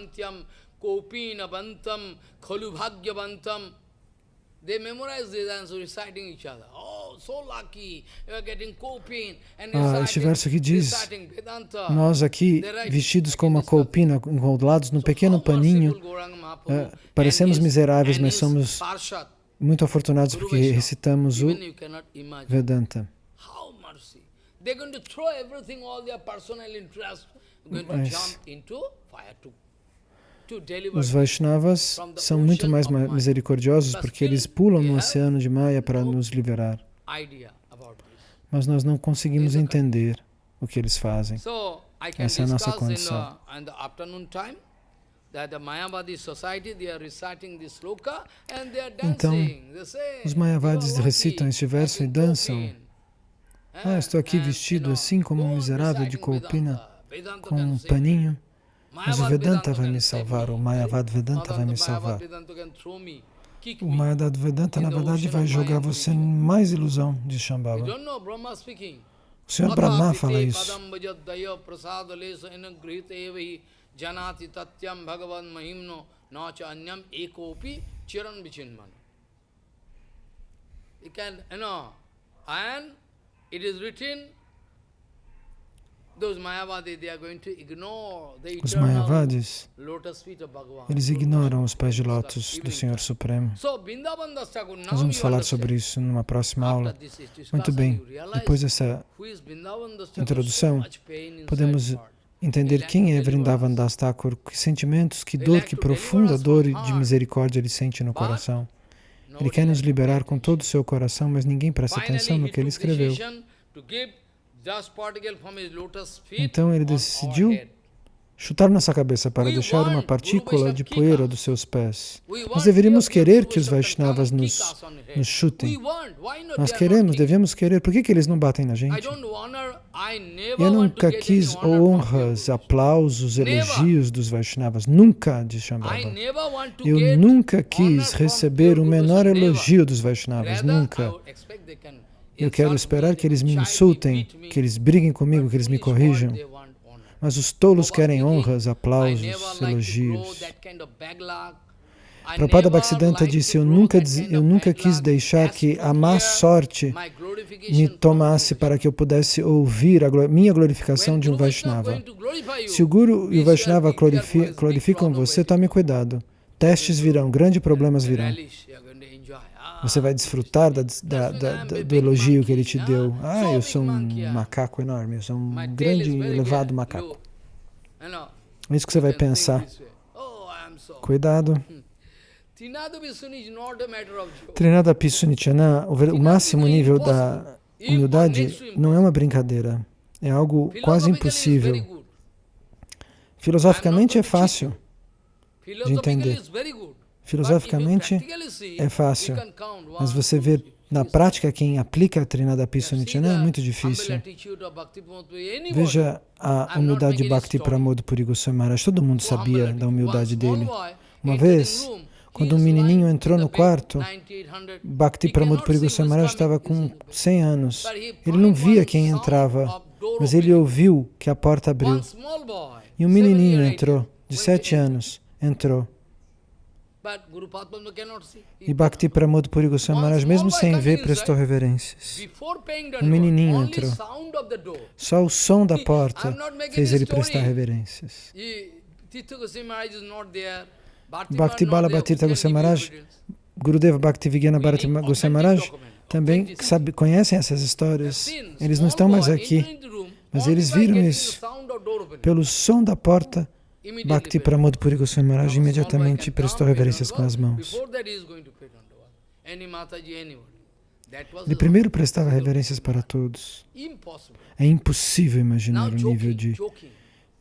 They memorize this and reciting each other. Oh, so lucky, you are getting coping. And ah, este verso aqui diz, nós aqui, vestidos com uma coupina, enrolados num pequeno paninho, uh, parecemos miseráveis, mas somos muito afortunados porque recitamos o Vedanta. Mas os Vaishnavas são muito mais misericordiosos porque eles pulam no oceano de Maya para nos liberar. Mas nós não conseguimos entender o que eles fazem. Essa é a nossa condição. Então, os Mayavadis recitam este verso e dançam. Ah, estou aqui vestido assim como um miserável de Kolpina, com um paninho. Mas o Vedanta vai me salvar, o Mayavad Vedanta vai me salvar. O Mayavad Vedanta, na verdade, vai jogar você em mais ilusão, de Shambhava. O Senhor Brahma fala isso. janati tatyam bhagavan mahimno nacha anyam ekopi chiran vichinman. You can, you know, and it is written, those Mayavadis, they are going to ignore the Os Mayavadis, eles ignoram os pés de lótus do Senhor Supremo. Nós vamos falar sobre isso numa próxima aula. Muito bem, depois dessa introdução, podemos entender quem é Vrindavan Das Thakur, que sentimentos, que dor, que profunda dor de misericórdia ele sente no coração. Ele quer nos liberar com todo o seu coração, mas ninguém presta atenção no que ele escreveu. Então ele decidiu chutar nossa cabeça para deixar uma partícula de poeira dos seus pés. Nós deveríamos querer que os Vaishnavas nos, nos chutem. Nós queremos, devemos querer. Por que, que eles não batem na gente? Eu nunca quis honras, aplausos, elogios dos Vaishnavas. Nunca, diz Shambhava. Eu nunca quis receber o menor elogio dos Vaishnavas. Nunca. Eu quero esperar que eles me insultem, que eles briguem comigo, que eles me corrijam. Mas os tolos querem honras, aplausos, elogios. Prabhupada Bhaktisiddhanta disse, eu nunca, eu nunca quis deixar que a má sorte me tomasse para que eu pudesse ouvir a minha glorificação de um Vaishnava. Se o Guru e o Vaishnava glorificam você, tome cuidado. Testes virão, grandes problemas virão. Você vai desfrutar da, da, da, do elogio que ele te deu. Ah, eu sou um macaco enorme, eu sou um grande, elevado macaco. É isso que você vai pensar. Cuidado. Trinada Pisunichana, o máximo nível da humildade não é uma brincadeira. É algo quase impossível. Filosoficamente é fácil de entender. Filosoficamente é fácil, mas você vê na prática quem aplica a Trinada Pisunichana é muito difícil. Veja a humildade de Bhakti Pramod Puri Goswami Maharaj. Todo mundo sabia da humildade dele. Uma vez, quando um menininho entrou no quarto, Bhakti Pramod Puri Goswami Maharaj estava com 100 anos. Ele não via quem entrava, mas ele ouviu que a porta abriu. E um menininho entrou, de 7 anos, entrou. E Bhakti Pramod Puri Goswami Maharaj, mesmo sem ver, prestou reverências. Um menininho entrou. Só o som da porta fez ele prestar reverências. Bhakti Bala Bhatirtha Goswami Maharaj, Gurudeva Bhakti Vigyana Bharati Goswami Maharaj, também sabe, conhecem essas histórias. Eles não estão mais aqui, mas eles viram isso. Pelo som da porta, Bhakti Pramod Puri Goswami Maharaj imediatamente prestou reverências com as mãos. Ele primeiro prestava reverências para todos. É impossível imaginar o nível de,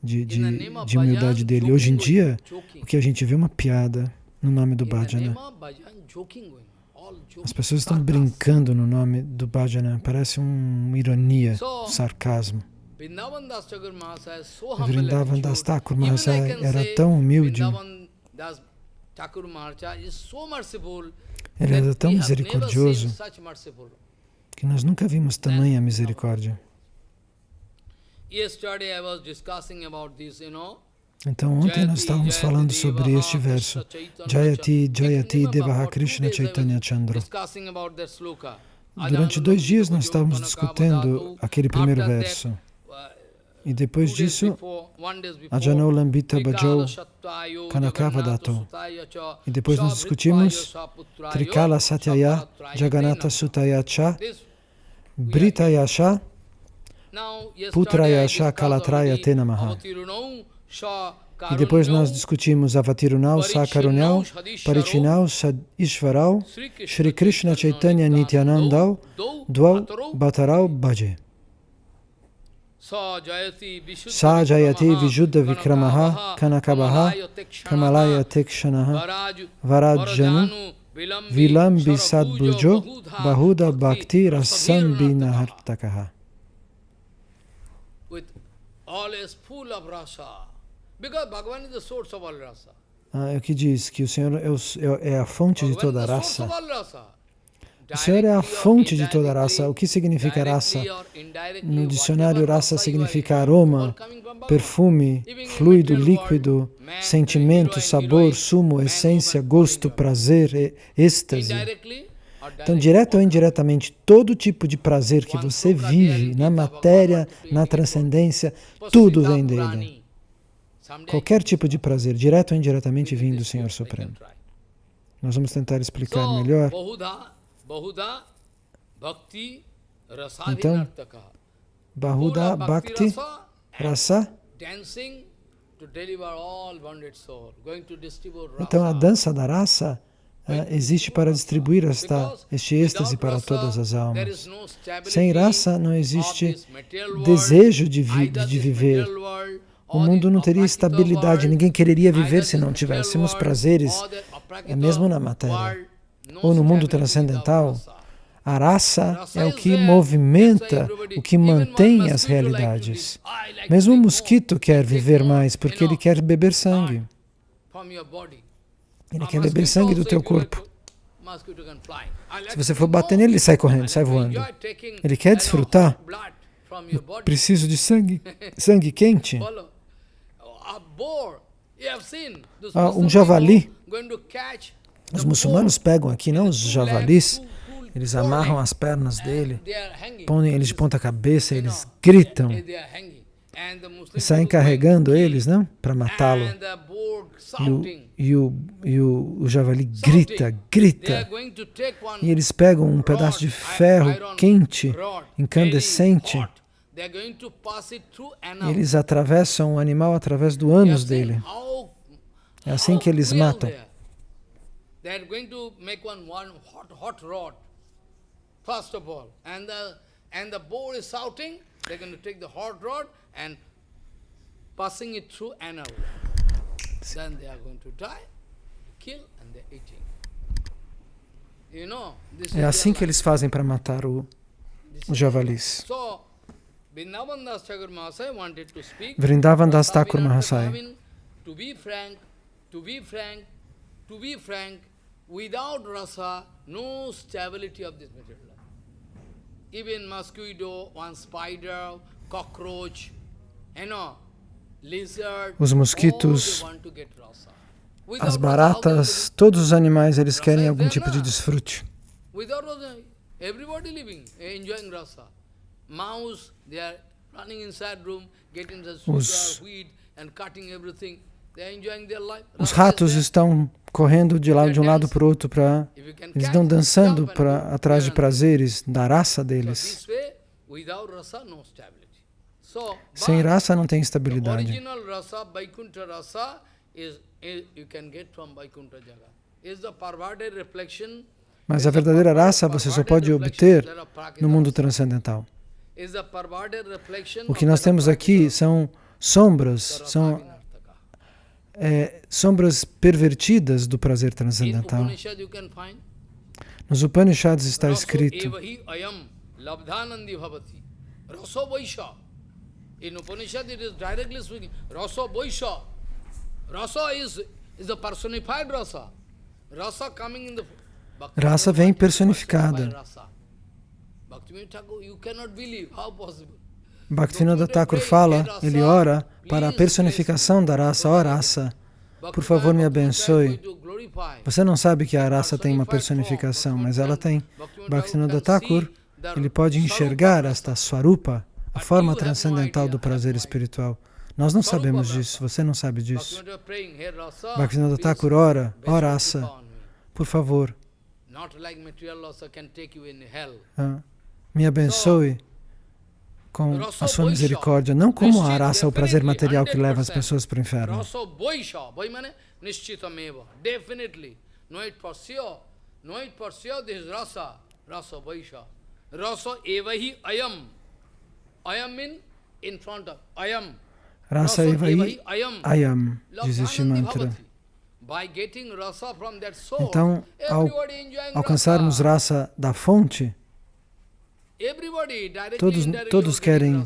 de, de, de humildade dele. Hoje em dia, o que a gente vê é uma piada no nome do bhajana. As pessoas estão brincando no nome do bhajana. Parece uma ironia, um sarcasmo. Vrindavan Das Thakur Mahasaya era tão humilde, ele era tão misericordioso que nós nunca vimos tamanha misericórdia. Então, ontem nós estávamos falando sobre este verso, Jayati Jayati Devaha Krishna Chaitanya Chandra. Durante dois dias nós estávamos discutindo aquele primeiro verso. E depois disso, Ajano Lambita Bhajau Kanakava Dato. E depois nós discutimos Trikala Satyaya Jagannatha Sutaya Cha Britaya Cha Putraya Cha Kalatraya Tenamaha. E depois nós discutimos Avatirunau, Sakarunyau, Parichinau, Ishvarau, Shri Krishna Chaitanya Nityanandau, Dwau Bhatarau Bhaje. Sa Jayati Vijuddha Vikramaha Kanakabaha Kamalaya Tekshanaha Varajanu Vilambi Sadbhujo Bahuda Bhakti Rasambi Nahartakaha. With always full of rasa. Because Bhagavan is the source of all rasa. Ah, é o que diz que o Senhor é, o, é, é a fonte de toda a raça. O Senhor é a fonte de toda raça. O que significa raça? No dicionário, raça significa aroma, perfume, fluido, líquido, sentimento, sabor, sumo, essência, gosto, prazer, êxtase. Então, direto ou indiretamente, todo tipo de prazer que você vive na matéria, na transcendência, tudo vem dele. Qualquer tipo de prazer, direto ou indiretamente, vem do Senhor Supremo. Nós vamos tentar explicar melhor. Então, Bahuda Bhakti Rasa. Então, a dança da raça uh, existe para distribuir esta, este êxtase para todas as almas. Sem raça não existe desejo de, vi, de viver. O mundo não teria estabilidade, ninguém quereria viver se não tivéssemos prazeres, é mesmo na matéria ou no mundo transcendental, a raça é o que movimenta, o que mantém as realidades. Mesmo o mosquito quer viver mais porque ele quer beber sangue. Ele quer beber sangue do teu corpo. Se você for bater nele, ele sai correndo, sai voando. Ele quer desfrutar. Eu preciso de sangue, sangue quente. Ah, um javali os muçulmanos pegam aqui, não os javalis, eles amarram as pernas dele, põem eles de ponta cabeça, eles gritam e saem carregando eles, não? Para matá-lo. E, e, o, e o, o javali grita, grita. E eles pegam um pedaço de ferro quente, incandescente, e eles atravessam o animal através do ânus dele. É assim que eles matam. They are going to make one, one hot, hot rod, first of all. And the, and the boar is shouting, they're going to take the hot rod and passing it through anal. Then they are going to die, kill, and they're eating. You know, this é assim que eles fazem para matar o, o javalis. So, Vrindavan Das Thakur Mahasaya wanted to speak. Vrindavan Das Thakur Mahasaya. To be frank, to be frank, to be frank, Without rasa, no stability of this material life. Even mosquito, one spider, cockroach, you know, lizard, os mosquitos, as baratas, todos os animais, eles querem algum tipo de desfrute. Everybody living, enjoying rasa. Mouse, they are running inside room, getting the sugar, wheat, and cutting everything. Os ratos estão correndo de, de um lado para o outro, para eles estão dançando pra, atrás de prazeres da raça deles. Sem raça não tem estabilidade. Mas a verdadeira raça você só pode obter no mundo transcendental. O que nós temos aqui são sombras, são é, sombras pervertidas do prazer transcendental. Nos Upanishads está escrito In Upanishad it is directly speaking, rasa vaisha. Rasa is, is the personified rasa. Rasa coming in the Rasa vem personificada. Bhaktivinoda Thakur fala, ele ora para a personificação da raça, ó raça, por favor me abençoe. Você não sabe que a raça tem uma personificação, mas ela tem. Bhaktivinoda Thakur, ele pode enxergar esta Swarupa, a forma transcendental do prazer espiritual. Nós não sabemos disso, você não sabe disso. Bhaktivinoda Thakur ora, ó raça, por favor, ah, me abençoe com a sua misericórdia, não como a raça, o prazer material que leva as pessoas para o inferno. Rasa Evahi Ayam, diz este mantra. Então, ao alcançarmos raça da fonte, todos, todos querem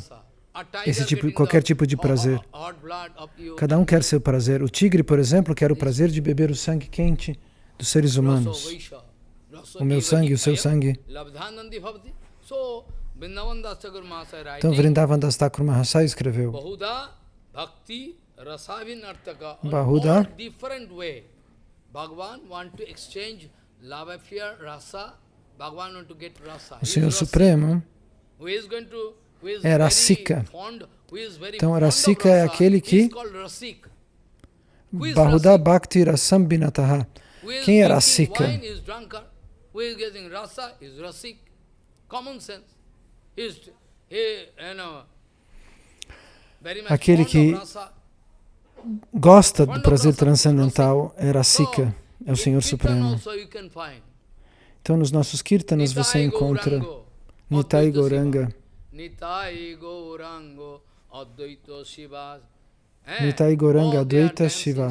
esse tipo, qualquer tipo de prazer. Cada um quer seu prazer. O tigre, por exemplo, quer o prazer de beber o sangue quente dos seres humanos. O meu sangue, o seu sangue. Então, Vrindavan Das Thakur Mahasaya escreveu Bahuda o Senhor Supremo é Rasika. Então, Rasika é aquele que Bahuda Bhakti Rasam Binataha. Quem é Rasika? Aquele que gosta do prazer transcendental é Rasika, é o Senhor Supremo. Então, nos nossos kirtanas você encontra Nitai Gauranga, Nitai Gauranga Advaita Shiva.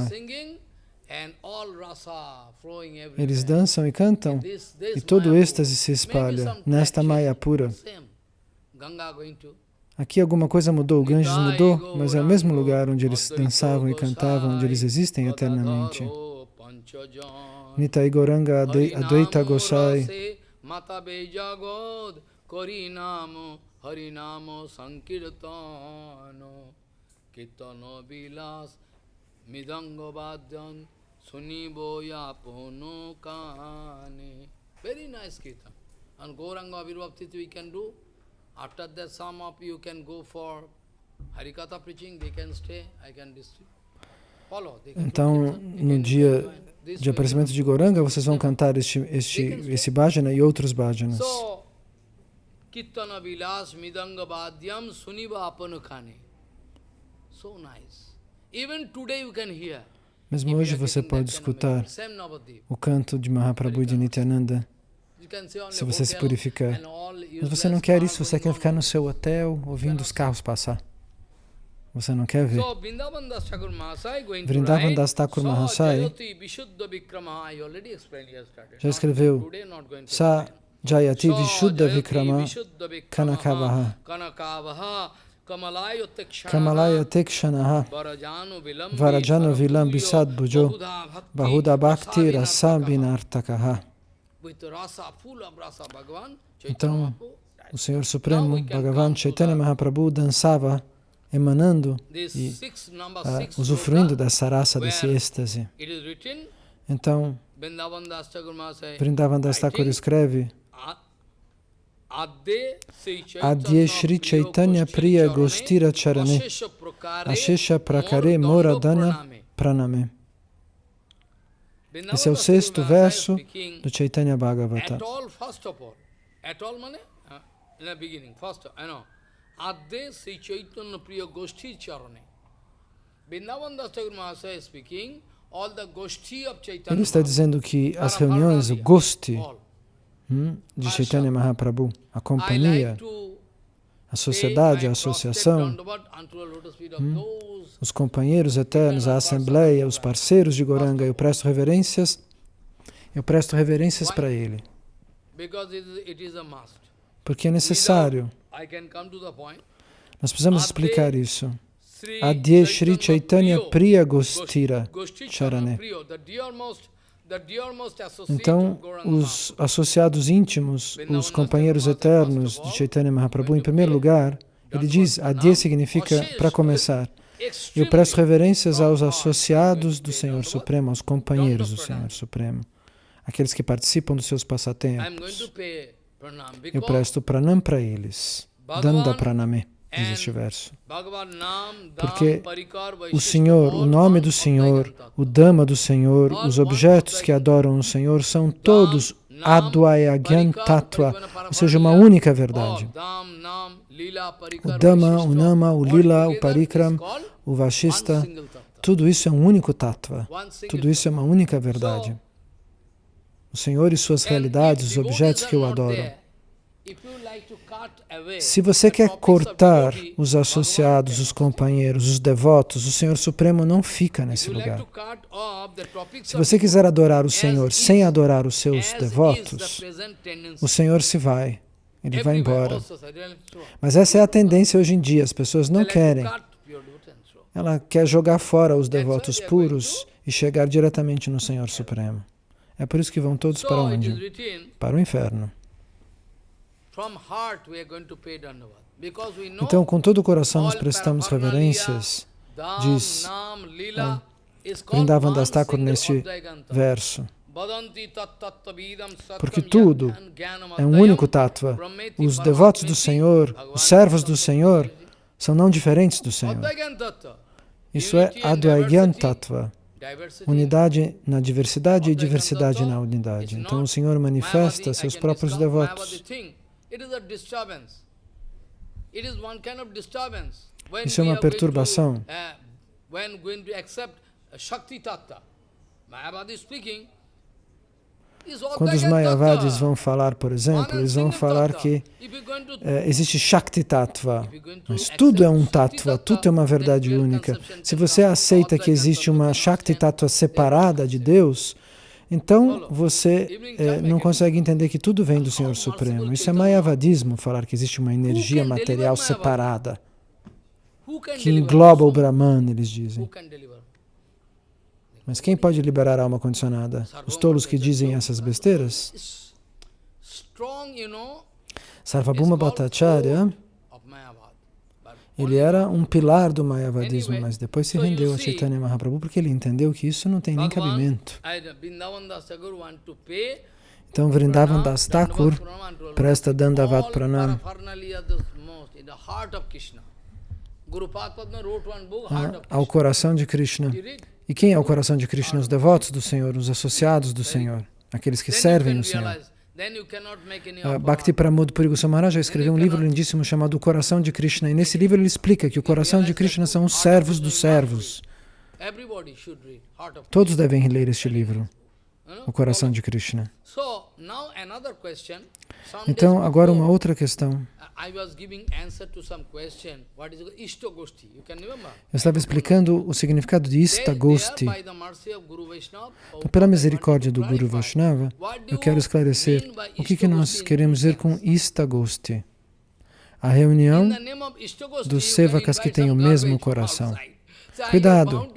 Eles dançam e cantam, e todo êxtase se espalha nesta Maya pura. Aqui alguma coisa mudou, o Ganges mudou, mas é o mesmo lugar onde eles dançavam e cantavam, onde eles existem eternamente. Nitai Goranga Advaita Gosai. Mata Bejagod Korinamo Harinamo Sankirtano Kitano Vilas Midango Badyan Sunibo Yapono Kane Very nice kirtan. And Gauranga Virvaptiti we can do. After that some of you can go for Harikatha preaching, they can stay, I can distribute. Então, no dia de aparecimento de Goranga, vocês vão cantar este, este, esse bhajana e outros bhajanas. Kirtana Vilas Midanga Bhadyam Suniva Apanukhane. So nice. Even today you can hear. Mesmo hoje você pode escutar o canto de Mahaprabhu e de Nityananda, se você se purificar. Mas você não quer isso, você quer ficar no seu hotel ouvindo os carros passar. Você não quer ver? Vrindavan Das Thakur Mahasaya já escreveu. Sa Jayati Vishuddha Vikrama Kanakavaha. Kamalaya Tekshanaha Varajano Vilam Bisad Bhujo Bahuda Bhakti Rasabhinartakaha Então, o Senhor Supremo, Bhagavan Chaitanya Mahaprabhu, dançava emanando e uh, usufruindo dessa raça, desse êxtase. Então, Vrindavan Das Thakur escreve Adye Shri Chaitanya Priya Gostira Charane Ashesha Prakare Moradana Praname Esse é o sexto verso do Chaitanya Bhagavata. At all, means, uh, in the beginning, first, I know. Sri Chaitanya Priya Goshti Charane. Vrindavan Das Thakur Mahasaya speaking, Ele está dizendo que as reuniões, o Gosti hum, de Chaitanya Mahaprabhu, a companhia, a sociedade, a associação, hum, os companheiros eternos, a assembleia, os parceiros de Goranga, eu presto reverências, eu presto reverências para ele. Porque é necessário. Nós precisamos explicar isso. Adye Shri Chaitanya Priya Gostira Charane. Então, os associados íntimos, os companheiros eternos de Chaitanya Mahaprabhu, em primeiro lugar, ele diz, Adye significa para começar. Eu presto reverências aos associados do Senhor Supremo, aos companheiros do Senhor Supremo, aqueles que participam dos seus passatempos. Eu presto pranam para eles, danda praname. diz este verso. Porque o Senhor, o nome do Senhor, o Dama do Senhor, os objetos que adoram o Senhor são todos Advayagyan Tattva, ou seja, uma única verdade. O Dhamma, o Nama, o Lila, o Parikram, o Vashista, tudo isso é um único Tattva, tudo isso é uma única verdade. O Senhor e suas realidades, os objetos que eu adoro. Se você quer cortar os associados, os companheiros, os devotos, o Senhor Supremo não fica nesse lugar. Se você quiser adorar o Senhor sem adorar os seus devotos, o Senhor se vai, ele vai embora. Mas essa é a tendência hoje em dia, as pessoas não querem. Ela quer jogar fora os devotos puros e chegar diretamente no Senhor Supremo. É por isso que vão todos para onde? Para o inferno. Então, com todo o coração nós prestamos reverências, diz ah, Vrindavan Das Thakur neste verso. Porque tudo é um único tattva. Os devotos do Senhor, os servos do Senhor, são não diferentes do Senhor. Isso é Advaigyan Tattva. Unidade na diversidade e diversidade na unidade. Então o Senhor manifesta seus próprios devotos. Isso é uma perturbação. Quando os Mayavadis vão falar, por exemplo, eles vão falar que é, existe Shakti Tattva, mas tudo é um Tattva, tudo é uma verdade única. Se você aceita que existe uma Shakti Tattva separada de Deus, então você é, não consegue entender que tudo vem do Senhor Supremo. Isso é Mayavadismo, falar que existe uma energia material separada, que engloba o Brahman, eles dizem. Mas quem pode liberar a alma condicionada? Os tolos que dizem essas besteiras? Sarvabhuma Bhattacharya, ele era um pilar do Mayavadismo, mas depois se rendeu a Chaitanya Mahaprabhu porque ele entendeu que isso não tem nem cabimento. Então Vrindavan Das Thakur presta Dandavat Pranam ao coração de Krishna. E quem é o coração de Krishna? Os devotos do Senhor, os associados do Senhor, aqueles que servem o Senhor. Uh, Bhakti Pramod Puri Goswami escreveu um livro lindíssimo chamado O Coração de Krishna. E nesse livro ele explica que o coração de Krishna são os servos dos servos. Todos devem ler este livro, O Coração de Krishna. Então, agora uma outra questão. Eu estava explicando o significado de Istagosti. Então, pela misericórdia do Guru Vaishnava, eu quero esclarecer o que, que nós queremos dizer com Istagosti. A reunião dos sevakas que têm o mesmo coração. Cuidado!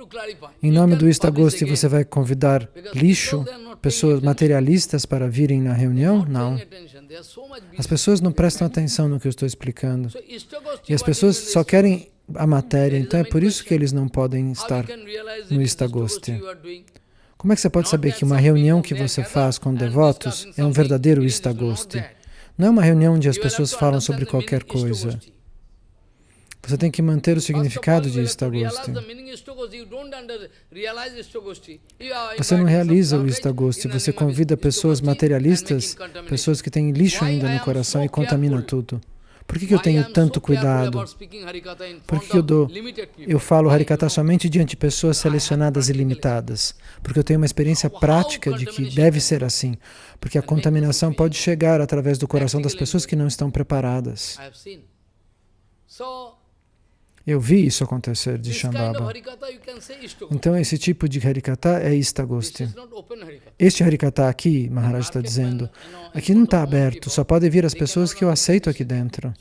Em nome do Istagosti, você vai convidar lixo, pessoas materialistas para virem na reunião? Não. As pessoas não prestam atenção no que eu estou explicando. E as pessoas só querem a matéria, então é por isso que eles não podem estar no Istagosti. Como é que você pode saber que uma reunião que você faz com devotos é um verdadeiro Istagosti? Não é uma reunião onde as pessoas falam sobre qualquer coisa. Você tem que manter o significado de Istagosti. Você não realiza o Istagosti, você convida pessoas materialistas, pessoas que têm lixo ainda no coração e contamina tudo. Por que, que eu tenho tanto cuidado? Por que, que eu, dou, eu falo Harikata somente diante de pessoas selecionadas e limitadas? Porque eu tenho uma experiência prática de que deve ser assim. Porque a contaminação pode chegar através do coração das pessoas que não estão preparadas. Eu vi isso acontecer de Shambhava. Então, esse tipo de Harikata é Istagosti. Este Harikata aqui, Maharaj está dizendo, aqui não está aberto, só pode vir as pessoas que eu aceito aqui dentro.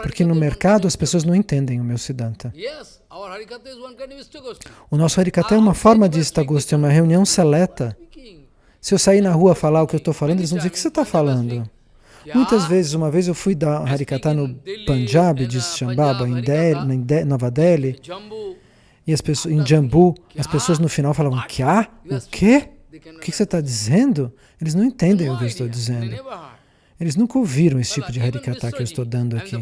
Porque no mercado as pessoas não entendem o meu Siddhanta. O nosso Harikata é uma forma de Istagosti, é uma reunião seleta. Se eu sair na rua falar o que eu estou falando, eles vão dizer, o que você está falando? Muitas vezes, uma vez eu fui dar Harikata no Punjab, de Shambhava, em, Delhi, em Nova Delhi, e as pessoas, em Jambu, as pessoas no final falavam, Kya? O quê? O que você está dizendo? Eles não entendem o que eu estou dizendo. Eles nunca ouviram esse tipo de Harikata que eu estou dando aqui.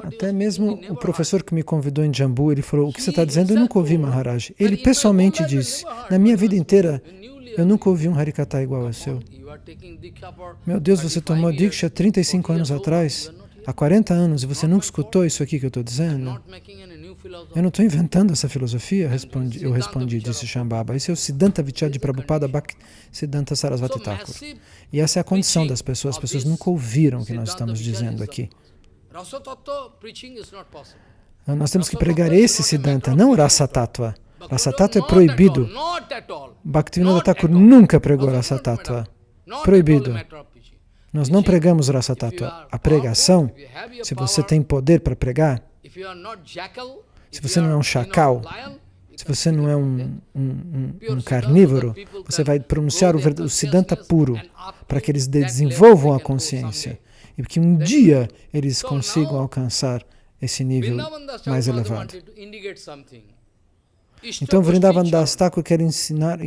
Até mesmo o professor que me convidou em Jambu, ele falou, o que você está dizendo eu nunca ouvi Maharaj. Ele pessoalmente disse, na minha vida inteira, eu nunca ouvi um Harikata igual ao seu. Meu Deus, você tomou Diksha 35 anos atrás, há 40 anos, e você nunca escutou isso aqui que eu estou dizendo? Eu não estou inventando essa filosofia, respondi, eu respondi, disse Shambhava. Esse é o Siddhanta Vichadi Prabhupada Bhakti Siddhanta Sarasvati Thakur. E essa é a condição das pessoas, as pessoas nunca ouviram o que nós estamos dizendo aqui. Nós temos que pregar esse Siddhanta, não Rasa Tattva. Rasa é proibido. Bhaktivinoda Thakur nunca pregou Rasa. Proibido. Nós não pregamos Rasa. A pregação, se você tem poder para pregar, se você não é um chacal, se você não é um, um, um, um carnívoro, você vai pronunciar o, o Siddhanta puro para que eles desenvolvam a consciência e que um dia eles consigam alcançar esse nível mais elevado. Então, Vrindavan Das Thakur quer ensinar,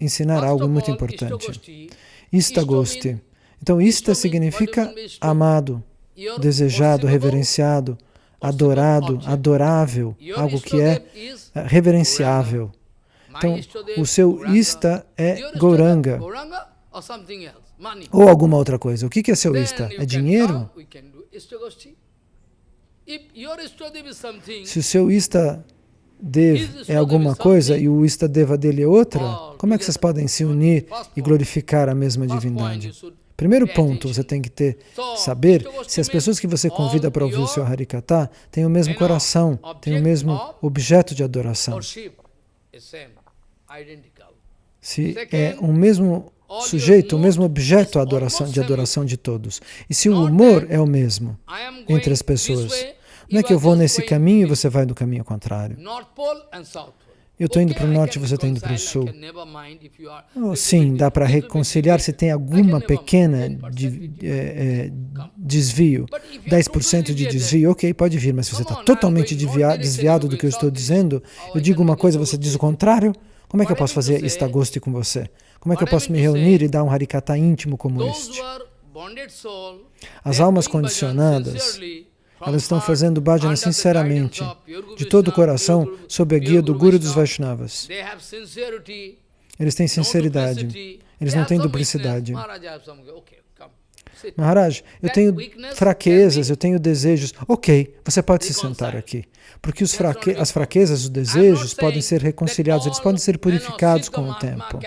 ensinar algo muito importante. Istagosti. Então, Ista significa amado, desejado, reverenciado, adorado, adorável, algo que é reverenciável. Então, o seu Ista é Goranga ou alguma outra coisa. O que é seu Ista? É dinheiro? Se o seu Ista Dev é alguma coisa e o Istadeva dele é outra, como é que vocês podem se unir e glorificar a mesma divindade? Primeiro ponto, você tem que ter, saber se as pessoas que você convida para ouvir o seu Harikata têm o mesmo coração, têm o mesmo objeto de adoração. Se é o mesmo sujeito, o mesmo objeto de adoração, de adoração de todos. E se o humor é o mesmo entre as pessoas, não é que eu vou nesse caminho e você vai no caminho contrário. Eu estou indo para o norte e você está indo para o sul. Oh, sim, dá para reconciliar se tem alguma pequena de, é, é, desvio, 10% de desvio, ok, pode vir, mas se você está totalmente desviado, do que eu estou dizendo, eu digo uma coisa, você diz o contrário, como é que eu posso fazer istagoste com você? Como é que eu posso me reunir e dar um harikata íntimo como este? As almas condicionadas, elas estão fazendo bhajana sinceramente, de todo o coração, sob a guia do Guru dos Vaishnavas. Eles têm sinceridade, eles não têm duplicidade. Maharaj, eu tenho fraquezas, eu tenho desejos. Ok, você pode se sentar aqui. Porque fraque as fraquezas, os desejos podem ser reconciliados, eles podem ser purificados com o tempo.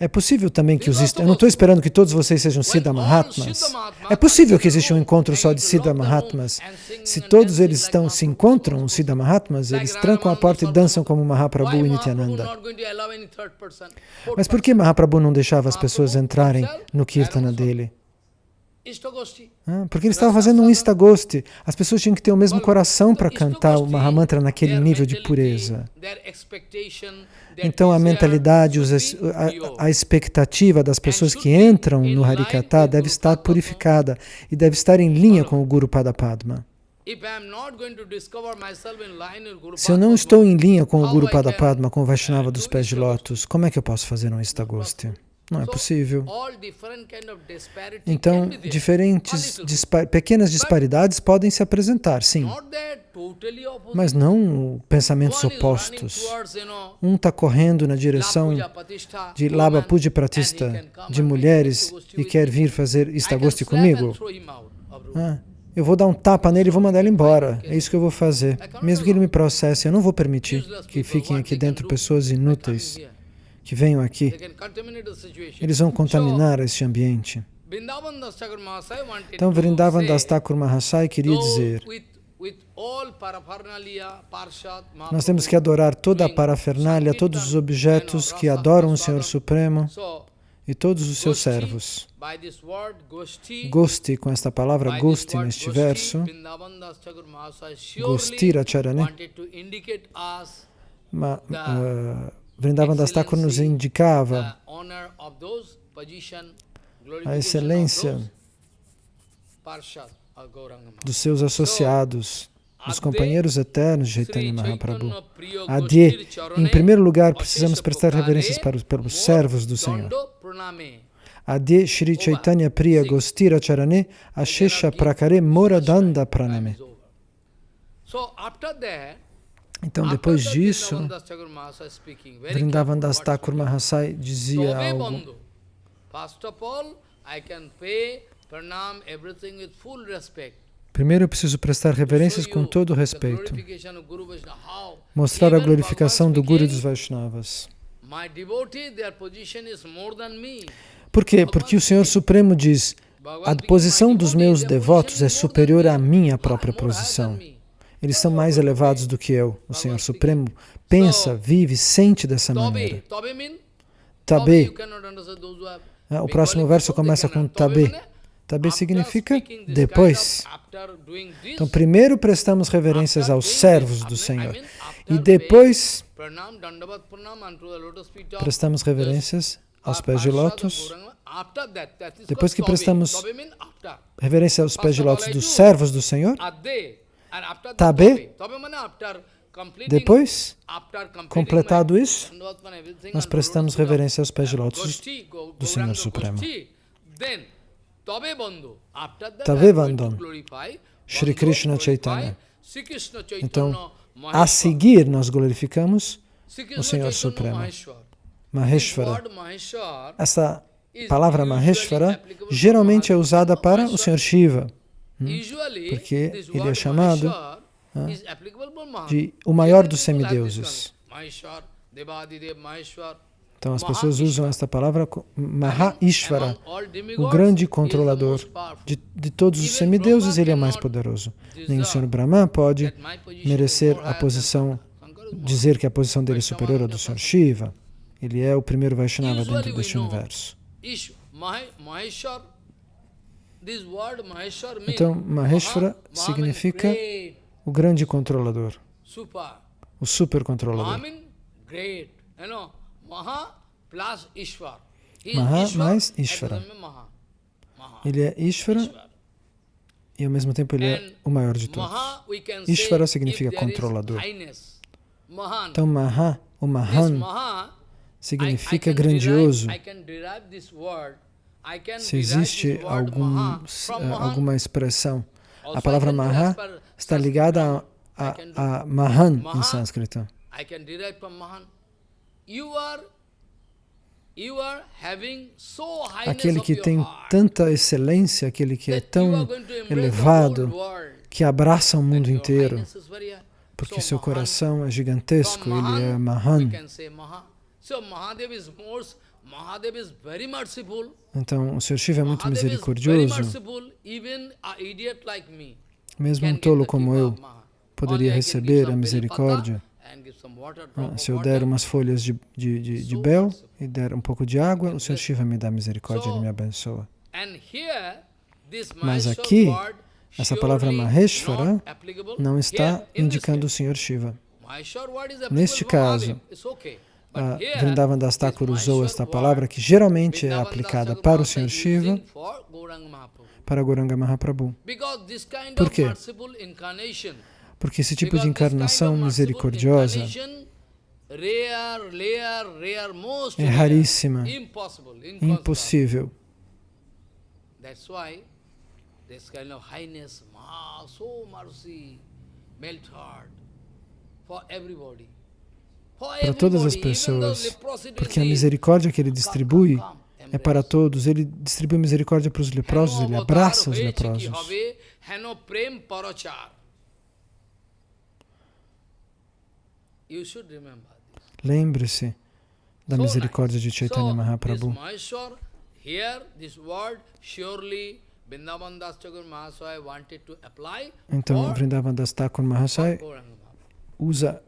É possível também que os... Eu não estou esperando que todos vocês sejam Siddha Mahatmas. É possível que exista um encontro só de Siddha Mahatmas. Se todos eles estão, se encontram, os Siddha Mahatmas, eles trancam a porta e dançam como Mahaprabhu e Nityananda. Mas por que Mahaprabhu não deixava as pessoas entrarem no Kirtana dele? Porque ele estava fazendo um Istagosti. As pessoas tinham que ter o mesmo coração para cantar o Mahamantra naquele nível de pureza. Então a mentalidade, a, expectativa das pessoas que entram no Harikata deve estar purificada e deve estar em linha com o Guru Padapadma. Se eu não estou em linha com o Guru Padapadma, com o Vaishnava dos pés de lótus, como é que eu posso fazer um Istagosti? Não é possível. Então, diferentes, dispar, pequenas disparidades podem se apresentar, sim. Mas não pensamentos opostos. Um está correndo na direção de Laba Puja Pratista, de mulheres, e quer vir fazer Istagosti comigo. Ah, eu vou dar um tapa nele e vou mandar ele embora. É isso que eu vou fazer. Mesmo que ele me processe, eu não vou permitir que fiquem aqui dentro pessoas inúteis que venham aqui, eles vão contaminar esse ambiente. Então, Vrindavan Das Thakur Mahasai queria dizer, nós temos que adorar toda a parafernália, todos os objetos que adoram o Senhor Supremo e todos os seus servos. Gosti, com esta palavra Gosti neste verso, Gostira Charane, ma, uh, Vrindavan Das Thakur nos indicava a excelência dos seus associados, dos companheiros eternos de Chaitanya Mahaprabhu. Adi, em primeiro lugar, precisamos prestar reverências para os, pelos servos do Senhor. Adi Shri Chaitanya Priya Gostira Charane Ashesha Prakare Moradanda Praname. Então, depois disso, Vrindavan Das Thakur Mahasai dizia algo. Primeiro eu preciso prestar reverências com todo respeito. Mostrar a glorificação do Guru e dos Vaishnavas. Por quê? Porque o Senhor Supremo diz, a posição dos meus devotos é superior à minha própria posição. Eles são mais elevados do que eu. O Senhor Supremo pensa, vive, sente dessa maneira. Tabe. O próximo verso começa com tabe. Tabe significa depois. Então, primeiro prestamos reverências aos servos do Senhor. E depois prestamos reverências aos pés de lótus. Depois que prestamos reverência aos pés de lótus dos servos do Senhor, Tabe, depois, completado isso, nós prestamos reverência aos pés de lótus do Senhor Supremo. Tabe Vandon, Shri Krishna Chaitanya. Então, a seguir, nós glorificamos o Senhor Supremo. Maheshwara. Essa palavra Maheshwara geralmente é usada para o Senhor Shiva? Porque ele é chamado de o maior dos semideuses. Então as pessoas usam esta palavra Mahaishvara, o grande controlador de, de todos os semideuses, ele é mais poderoso. Nem o Senhor Brahma pode merecer a posição, dizer que a posição dele é superior à do Senhor Shiva. Ele é o primeiro Vaishnava dentro deste universo. Então, Maheshwara significa o grande controlador, o super controlador. Maha mais Ishvara. Ele é Ishvara e ao mesmo tempo ele é o maior de todos. Ishvara significa controlador. Então Maha, o Mahan, significa grandioso. Se existe algum, alguma expressão, a palavra Maha está ligada a, a, a Mahan em sânscrito. Aquele que tem tanta excelência, aquele que é tão elevado, que abraça o mundo inteiro, porque seu coração é gigantesco, ele é Mahan. Então, o Sr. Shiva é muito misericordioso. Mesmo um tolo como eu poderia receber a misericórdia ah, se eu der umas folhas de, de, de, de bel e der um pouco de água, o Sr. Shiva me dá misericórdia, Ele me abençoa. Mas aqui, essa palavra Maheshvara não está indicando o Sr. Shiva. Neste caso, a Vrindavan Das Thakur usou esta palavra que geralmente é aplicada para o Sr. Shiva, para Goranga Mahaprabhu. Por quê? Porque esse tipo de encarnação misericordiosa é raríssima, impossível. Para todas as pessoas, porque a misericórdia que ele distribui é para todos. Ele distribui misericórdia para os leprosos, ele abraça os leprosos. Lembre-se da misericórdia de Chaitanya Mahaprabhu. Então, Vrindavan Das Thakur Mahasai usa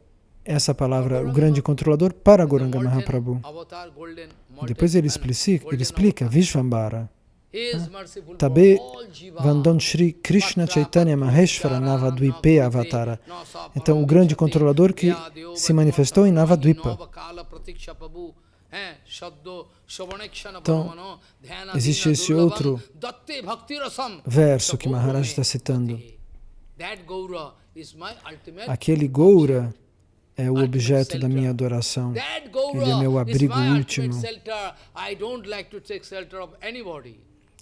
essa palavra, o grande controlador, para Goranga Mahaprabhu. Depois ele explica, ele explica Vishvambara. Tabe Vandon Shri Krishna Chaitanya Maheshwara Navadvipe Avatara. Então, o grande controlador que se manifestou em Navadvipa. Então, existe esse outro verso que Maharaj está citando. Aquele Goura é o objeto da minha adoração. Ele é meu abrigo último.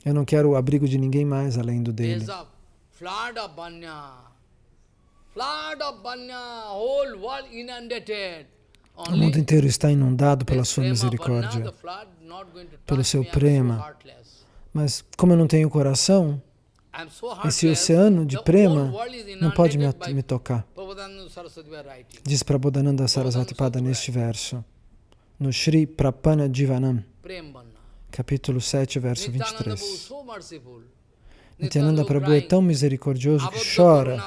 Eu não quero o abrigo de ninguém mais além do dele. O mundo inteiro está inundado pela sua misericórdia, pelo seu prema. Mas como eu não tenho coração, esse oceano de prema não pode me, me tocar. Diz Prabodhananda Sarasvati Pada neste verso, no Sri Prapana Jivanam, capítulo 7, verso 23. Nityananda Prabhu é tão misericordioso que chora.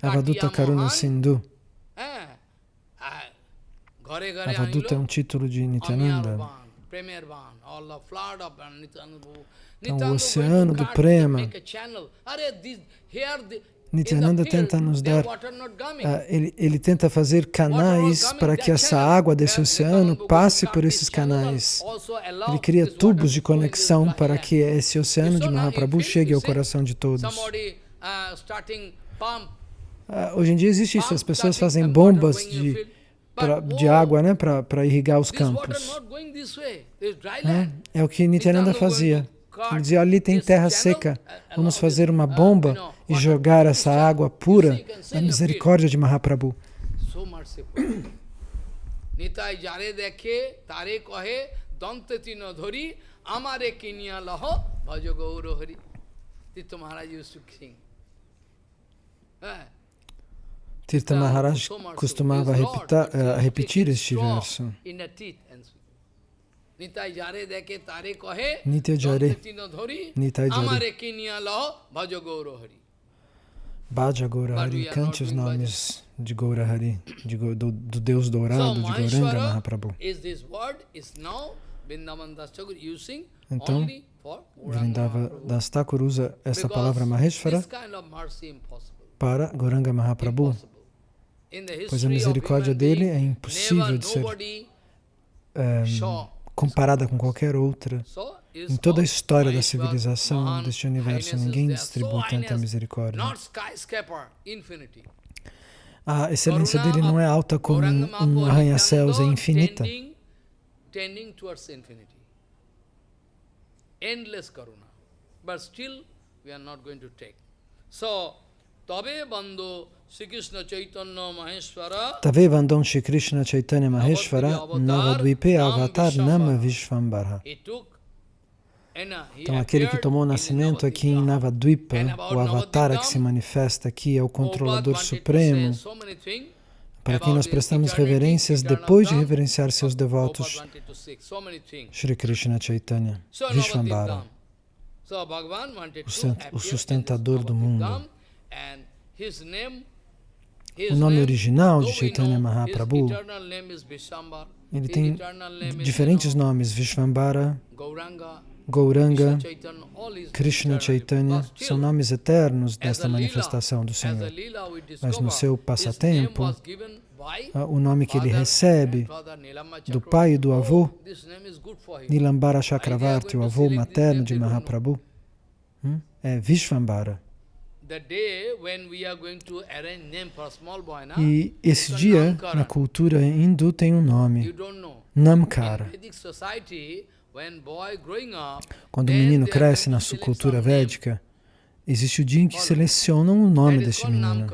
Avaduta Karuna Sindhu. Avaduta é um título de Nityananda. Então, o oceano do prema, Nityananda tenta nos dar, uh, ele, ele tenta fazer canais para que essa água desse oceano passe por esses canais. Ele cria tubos de conexão para que esse oceano de Mahaprabhu chegue ao coração de todos. Uh, hoje em dia existe isso, as pessoas fazem bombas de, pra, de água né, para irrigar os campos. É, é o que Nityananda fazia. Ele dizia, ali tem terra seca, vamos fazer uma bomba e jogar essa água pura na misericórdia de Mahaprabhu. Maharaj used to sing. Tirtha Maharaj costumava repetir, uh, repetir este verso. Nitya jare, Nitai jare. Bhaja Gaurahari, cante os nomes de Gaurahari, de, do, do Deus dourado, de Gauranga Mahaprabhu. Então, Vrindava Das Thakur usa essa palavra Maheshvara para Gauranga Mahaprabhu, pois a misericórdia dele é impossível de ser um, comparada com qualquer outra. Em toda a história da civilização deste universo, ninguém distribui tanta misericórdia. A excelência dele não é alta como um arranha-céus, é infinita. Endless karuna. But still, we are not going to take. So, Tabe Bando Tave Vandam Shri Krishna Chaitanya Maheshwara Navadvipe Avatar Nama Vishvambara. Então, aquele que tomou nascimento aqui em Navadvipa, o avatar que se manifesta aqui, é o controlador supremo, para quem nós prestamos reverências depois de reverenciar seus devotos, Shri Krishna Chaitanya, Vishvambara, o sustentador do mundo. O nome original de Chaitanya Mahaprabhu, ele tem diferentes nomes, Vishvambara, Gauranga, Krishna Chaitanya, são nomes eternos desta manifestação do Senhor. Mas no seu passatempo, o nome que ele recebe do pai e do avô, Nilambara Chakravarti, o avô materno de Mahaprabhu, hum, é Vishvambara. E esse dia, na cultura hindu, tem um nome, Namkara. Quando o menino cresce na sua cultura védica, existe o dia em que selecionam o nome deste menino.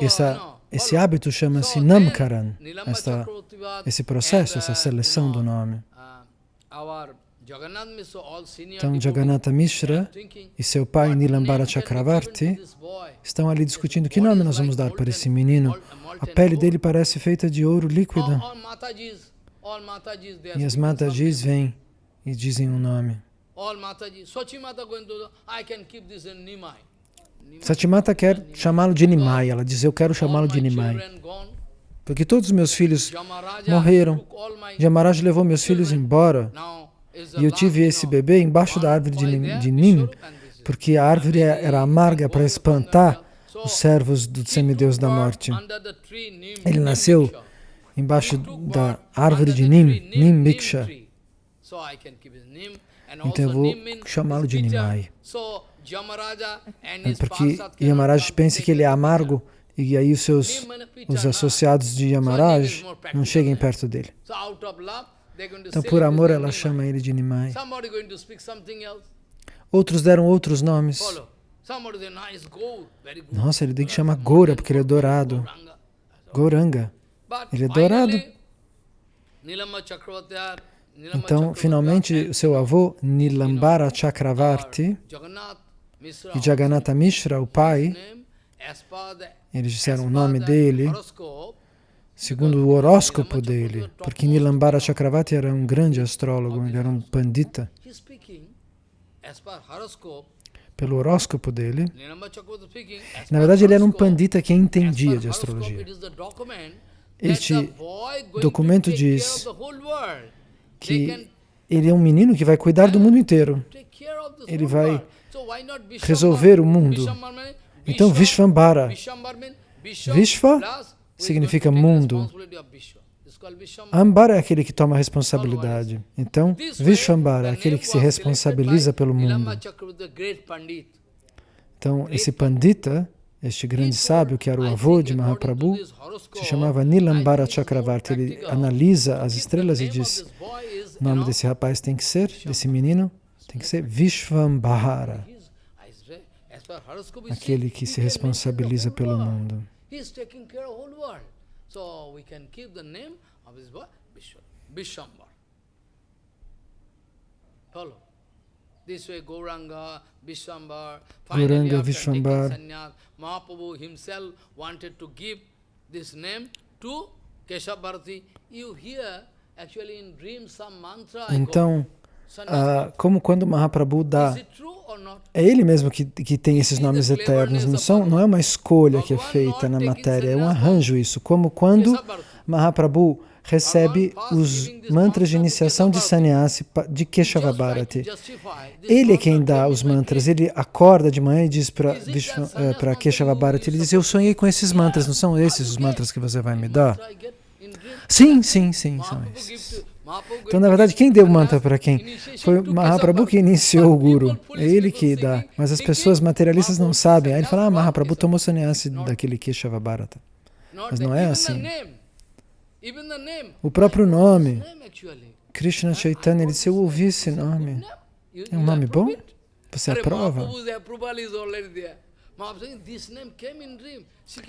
Essa, esse hábito chama-se Namkaran, esta, esse processo, essa seleção do nome. Então, Jagannatha Mishra e seu pai Nilambara Chakravarti estão ali discutindo que nome nós vamos dar para esse menino. A pele dele parece feita de ouro líquido. E as Matajis vêm e dizem um nome. Satimata quer chamá-lo de Nimai. Ela diz, eu quero chamá-lo de Nimai. Porque todos os meus filhos morreram. Jamaraj levou meus filhos embora. E eu tive esse bebê embaixo da árvore de Nim, de porque a árvore era amarga para espantar os servos do semideus da morte. Ele nasceu embaixo da árvore de Nim, Nim Miksha. Então eu vou chamá-lo de Nimai. Porque Yamaraj pensa que ele é amargo e aí os seus os associados de Yamaraj não cheguem perto dele. Então, por amor, ela chama ele de Nimai. Outros deram outros nomes. Nossa, ele tem que chamar Goura, porque ele é dourado. Goranga. Ele é dourado. Então, finalmente, o seu avô, Nilambara Chakravarti, e Jagannatha Mishra, o pai, eles disseram o nome dele, segundo o horóscopo dele, porque Nilambara Chakravarti era um grande astrólogo, ele era um pandita. Pelo horóscopo dele, na verdade ele era um pandita que entendia de astrologia. Este documento diz que ele é um menino que vai cuidar do mundo inteiro. Ele vai resolver o mundo. Então, Vishvambara. Vishva significa mundo. Ambara é aquele que toma responsabilidade. Então, Vishvambara é aquele que se responsabiliza pelo mundo. Então, esse Pandita este grande sábio, que era o avô de Mahaprabhu, se chamava Nilambara Chakravarti. Ele analisa as estrelas e diz, o nome desse rapaz tem que ser, desse menino, tem que ser Vishvambhara, aquele que se responsabiliza pelo mundo. Follow. This way Gauranga, Vishwambar, finally after taking sannyas, Mahaprabhu himself wanted to give this name to Keshavarti. You hear actually in dreams some mantra Então, uh, como quando Mahaprabhu dá, é ele mesmo que, que tem esses nomes eternos, não, são, não é uma escolha que é feita na matéria, é um arranjo isso, como quando Mahaprabhu recebe os mantras de iniciação de sannyasi de Keshava Bharati. Ele é quem dá os mantras, ele acorda de manhã e diz para uh, Keshava Bharati, ele diz, eu sonhei com esses mantras, não são esses os mantras que você vai me dar? Sim, sim, sim, são esses. Então, na verdade, quem deu o mantra para quem? Foi Mahaprabhu que iniciou o Guru. É ele que dá. Mas as pessoas materialistas não sabem. Aí ele fala, ah, Mahaprabhu tomou sannyasi daquele Keshava Bharata. Mas não é assim. O próprio nome, Krishna Chaitanya, ele disse, eu ouvi esse nome. É um nome bom? Você aprova?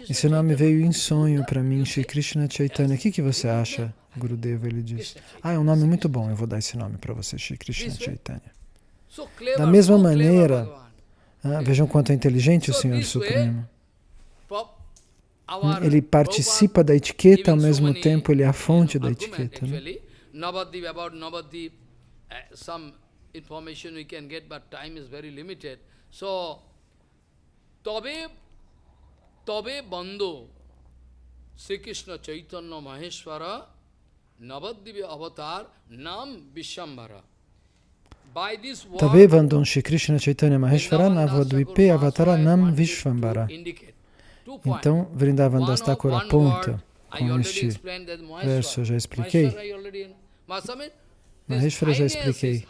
Esse nome veio em sonho para mim, Shri Krishna Chaitanya. O que, que você acha, Gurudeva? Ele disse, ah, é um nome muito bom, eu vou dar esse nome para você, Shri Krishna Chaitanya. Da mesma maneira, ah, vejam quanto é inteligente o Senhor Supremo. Ele participa da etiqueta, ao mesmo tempo ele é a fonte da etiqueta. Né? Some information we can get, but time is very limited. So, Tabe, Bandhu, Sri Krishna Chaitanya Maheshwara, Navadip Avatar, Nam Vishambhara. Tabe Bandhu Sri Krishna Chaitanya Maheshwara, Navadvipe Avatara Nam Vishvambara. Então, Vrindavan Das Thakur aponta com este verso, eu já expliquei. Maheshwara já expliquei.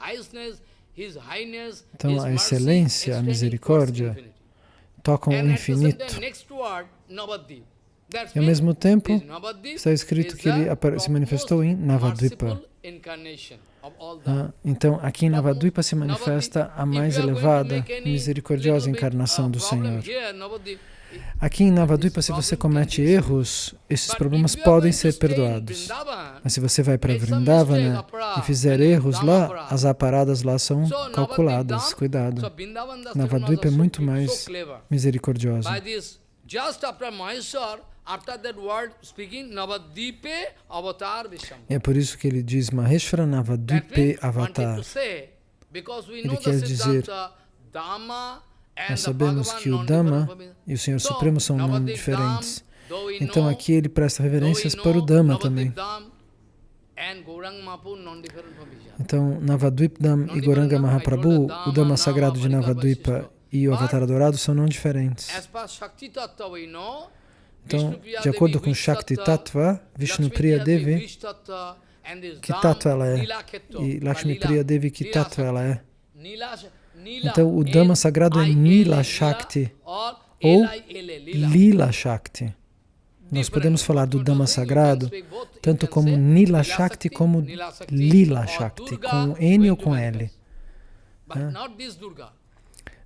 Então, a excelência, a misericórdia, tocam o infinito. E ao mesmo tempo, está escrito que ele se manifestou em Navadvipa. Ah, então, aqui em Navadvipa se manifesta a mais elevada, misericordiosa encarnação do Senhor. Aqui em Navadvipa, se você comete erros, esses problemas podem ser perdoados. Mas se você vai para Vrindavana e fizer erros lá, as aparadas lá são calculadas. Cuidado. Navadvipa é muito mais misericordiosa. E é por isso que ele diz Maheshwara Navadvipe Avatar. Ele quer dizer nós sabemos que o Dhamma e o Senhor Supremo são nomes diferentes. Então aqui ele presta reverências para o Dhamma também. Então, Navadvipdam e Goranga Mahaprabhu, o Dhamma sagrado de Navadvipa e o Avatar adorado são não diferentes. Então, de acordo com Shakti Tattva, Vishnu Priya Devi, que tattva ela é? E Lakshmi Priya Devi, que tattva ela é? Então, o Dhamma sagrado é Nila Shakti, ou Lila Shakti. Nós podemos falar do Dhamma sagrado tanto como Nila Shakti como Lila Shakti, com N ou com L.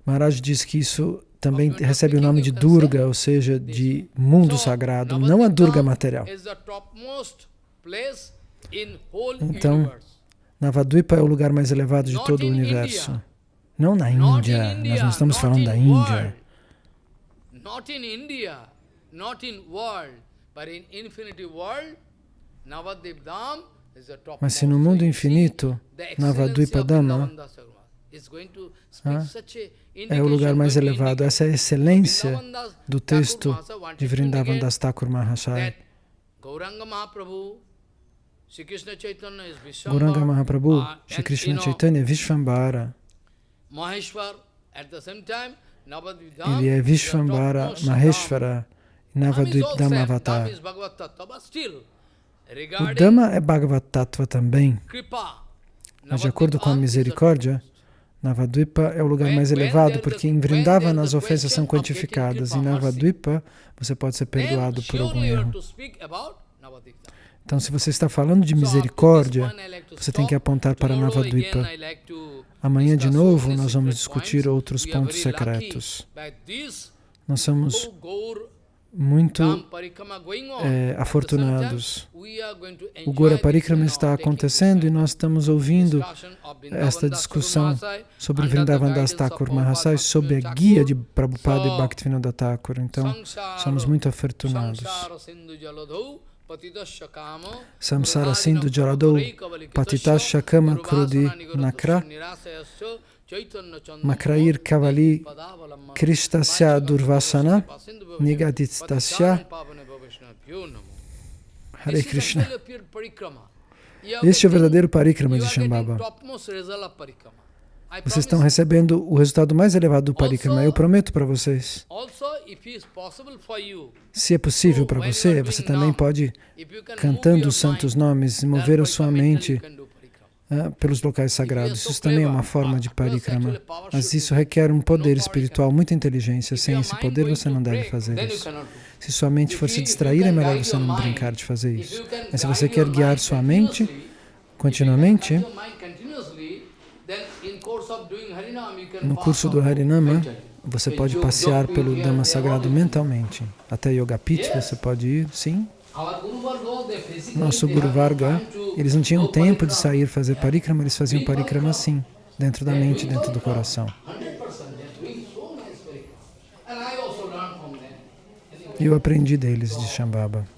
Maharaj diz que isso também recebe o nome de Durga, ou seja, de mundo sagrado, não a Durga material. Então, Navadvipa é o lugar mais elevado de todo o universo. Não na Índia, nós não estamos falando da Índia. Not in India, not in world, but in infinity world, mas se no mundo infinito, Navadvipadama ah, é o lugar mais elevado, essa é a excelência do texto de Vrindavan Das Thakur Mahasaya. Gauranga Mahaprabhu, Shri Krishna Chaitanya é Vishvambara. Ele é Vishvambara Maheshvara, Navadvipdama Avatar. O Dhamma é Bhagavad Tattva também. Mas de acordo com a misericórdia, Navadvipa é o lugar mais elevado, porque em Vrindavana as ofensas são quantificadas. Em Navadvipa você pode ser perdoado por algum erro. Então, se você está falando de misericórdia, você tem que apontar para Navadvipa. Amanhã, de novo, nós vamos discutir outros pontos secretos. Nós somos muito é, afortunados. O Gora Parikrama está acontecendo e nós estamos ouvindo esta discussão sobre Vrindavan Das Thakur Mahasai, sob a guia de Prabhupada e Bhaktivinoda Thakur. Então, somos muito afortunados. Samsara Sindhu Jaladou Patitasha Kama Krudi Nakra Makrair Kavali Kristasya Durvasana Nigaditstasya Hare Krishna. Este é o verdadeiro parikrama de Shambhava. Vocês estão recebendo o resultado mais elevado do parikrama, eu prometo para vocês. Se é possível para você, você também pode, cantando os santos nomes, mover a sua mente uh, pelos locais sagrados. Isso também é uma forma de parikrama. Mas isso requer um poder espiritual, muita inteligência. Sem esse poder, você não deve fazer isso. Se sua mente for se distrair, é melhor você não brincar de fazer isso. Mas se você quer guiar sua mente continuamente, no curso do Harinama, você pode passear pelo Dhamma sagrado mentalmente. Até Yoga Pit você pode ir, sim. Nosso Guru Varga, eles não tinham tempo de sair fazer parikrama, eles faziam parikrama sim, dentro da mente, dentro do coração. E eu aprendi deles de Shambhava.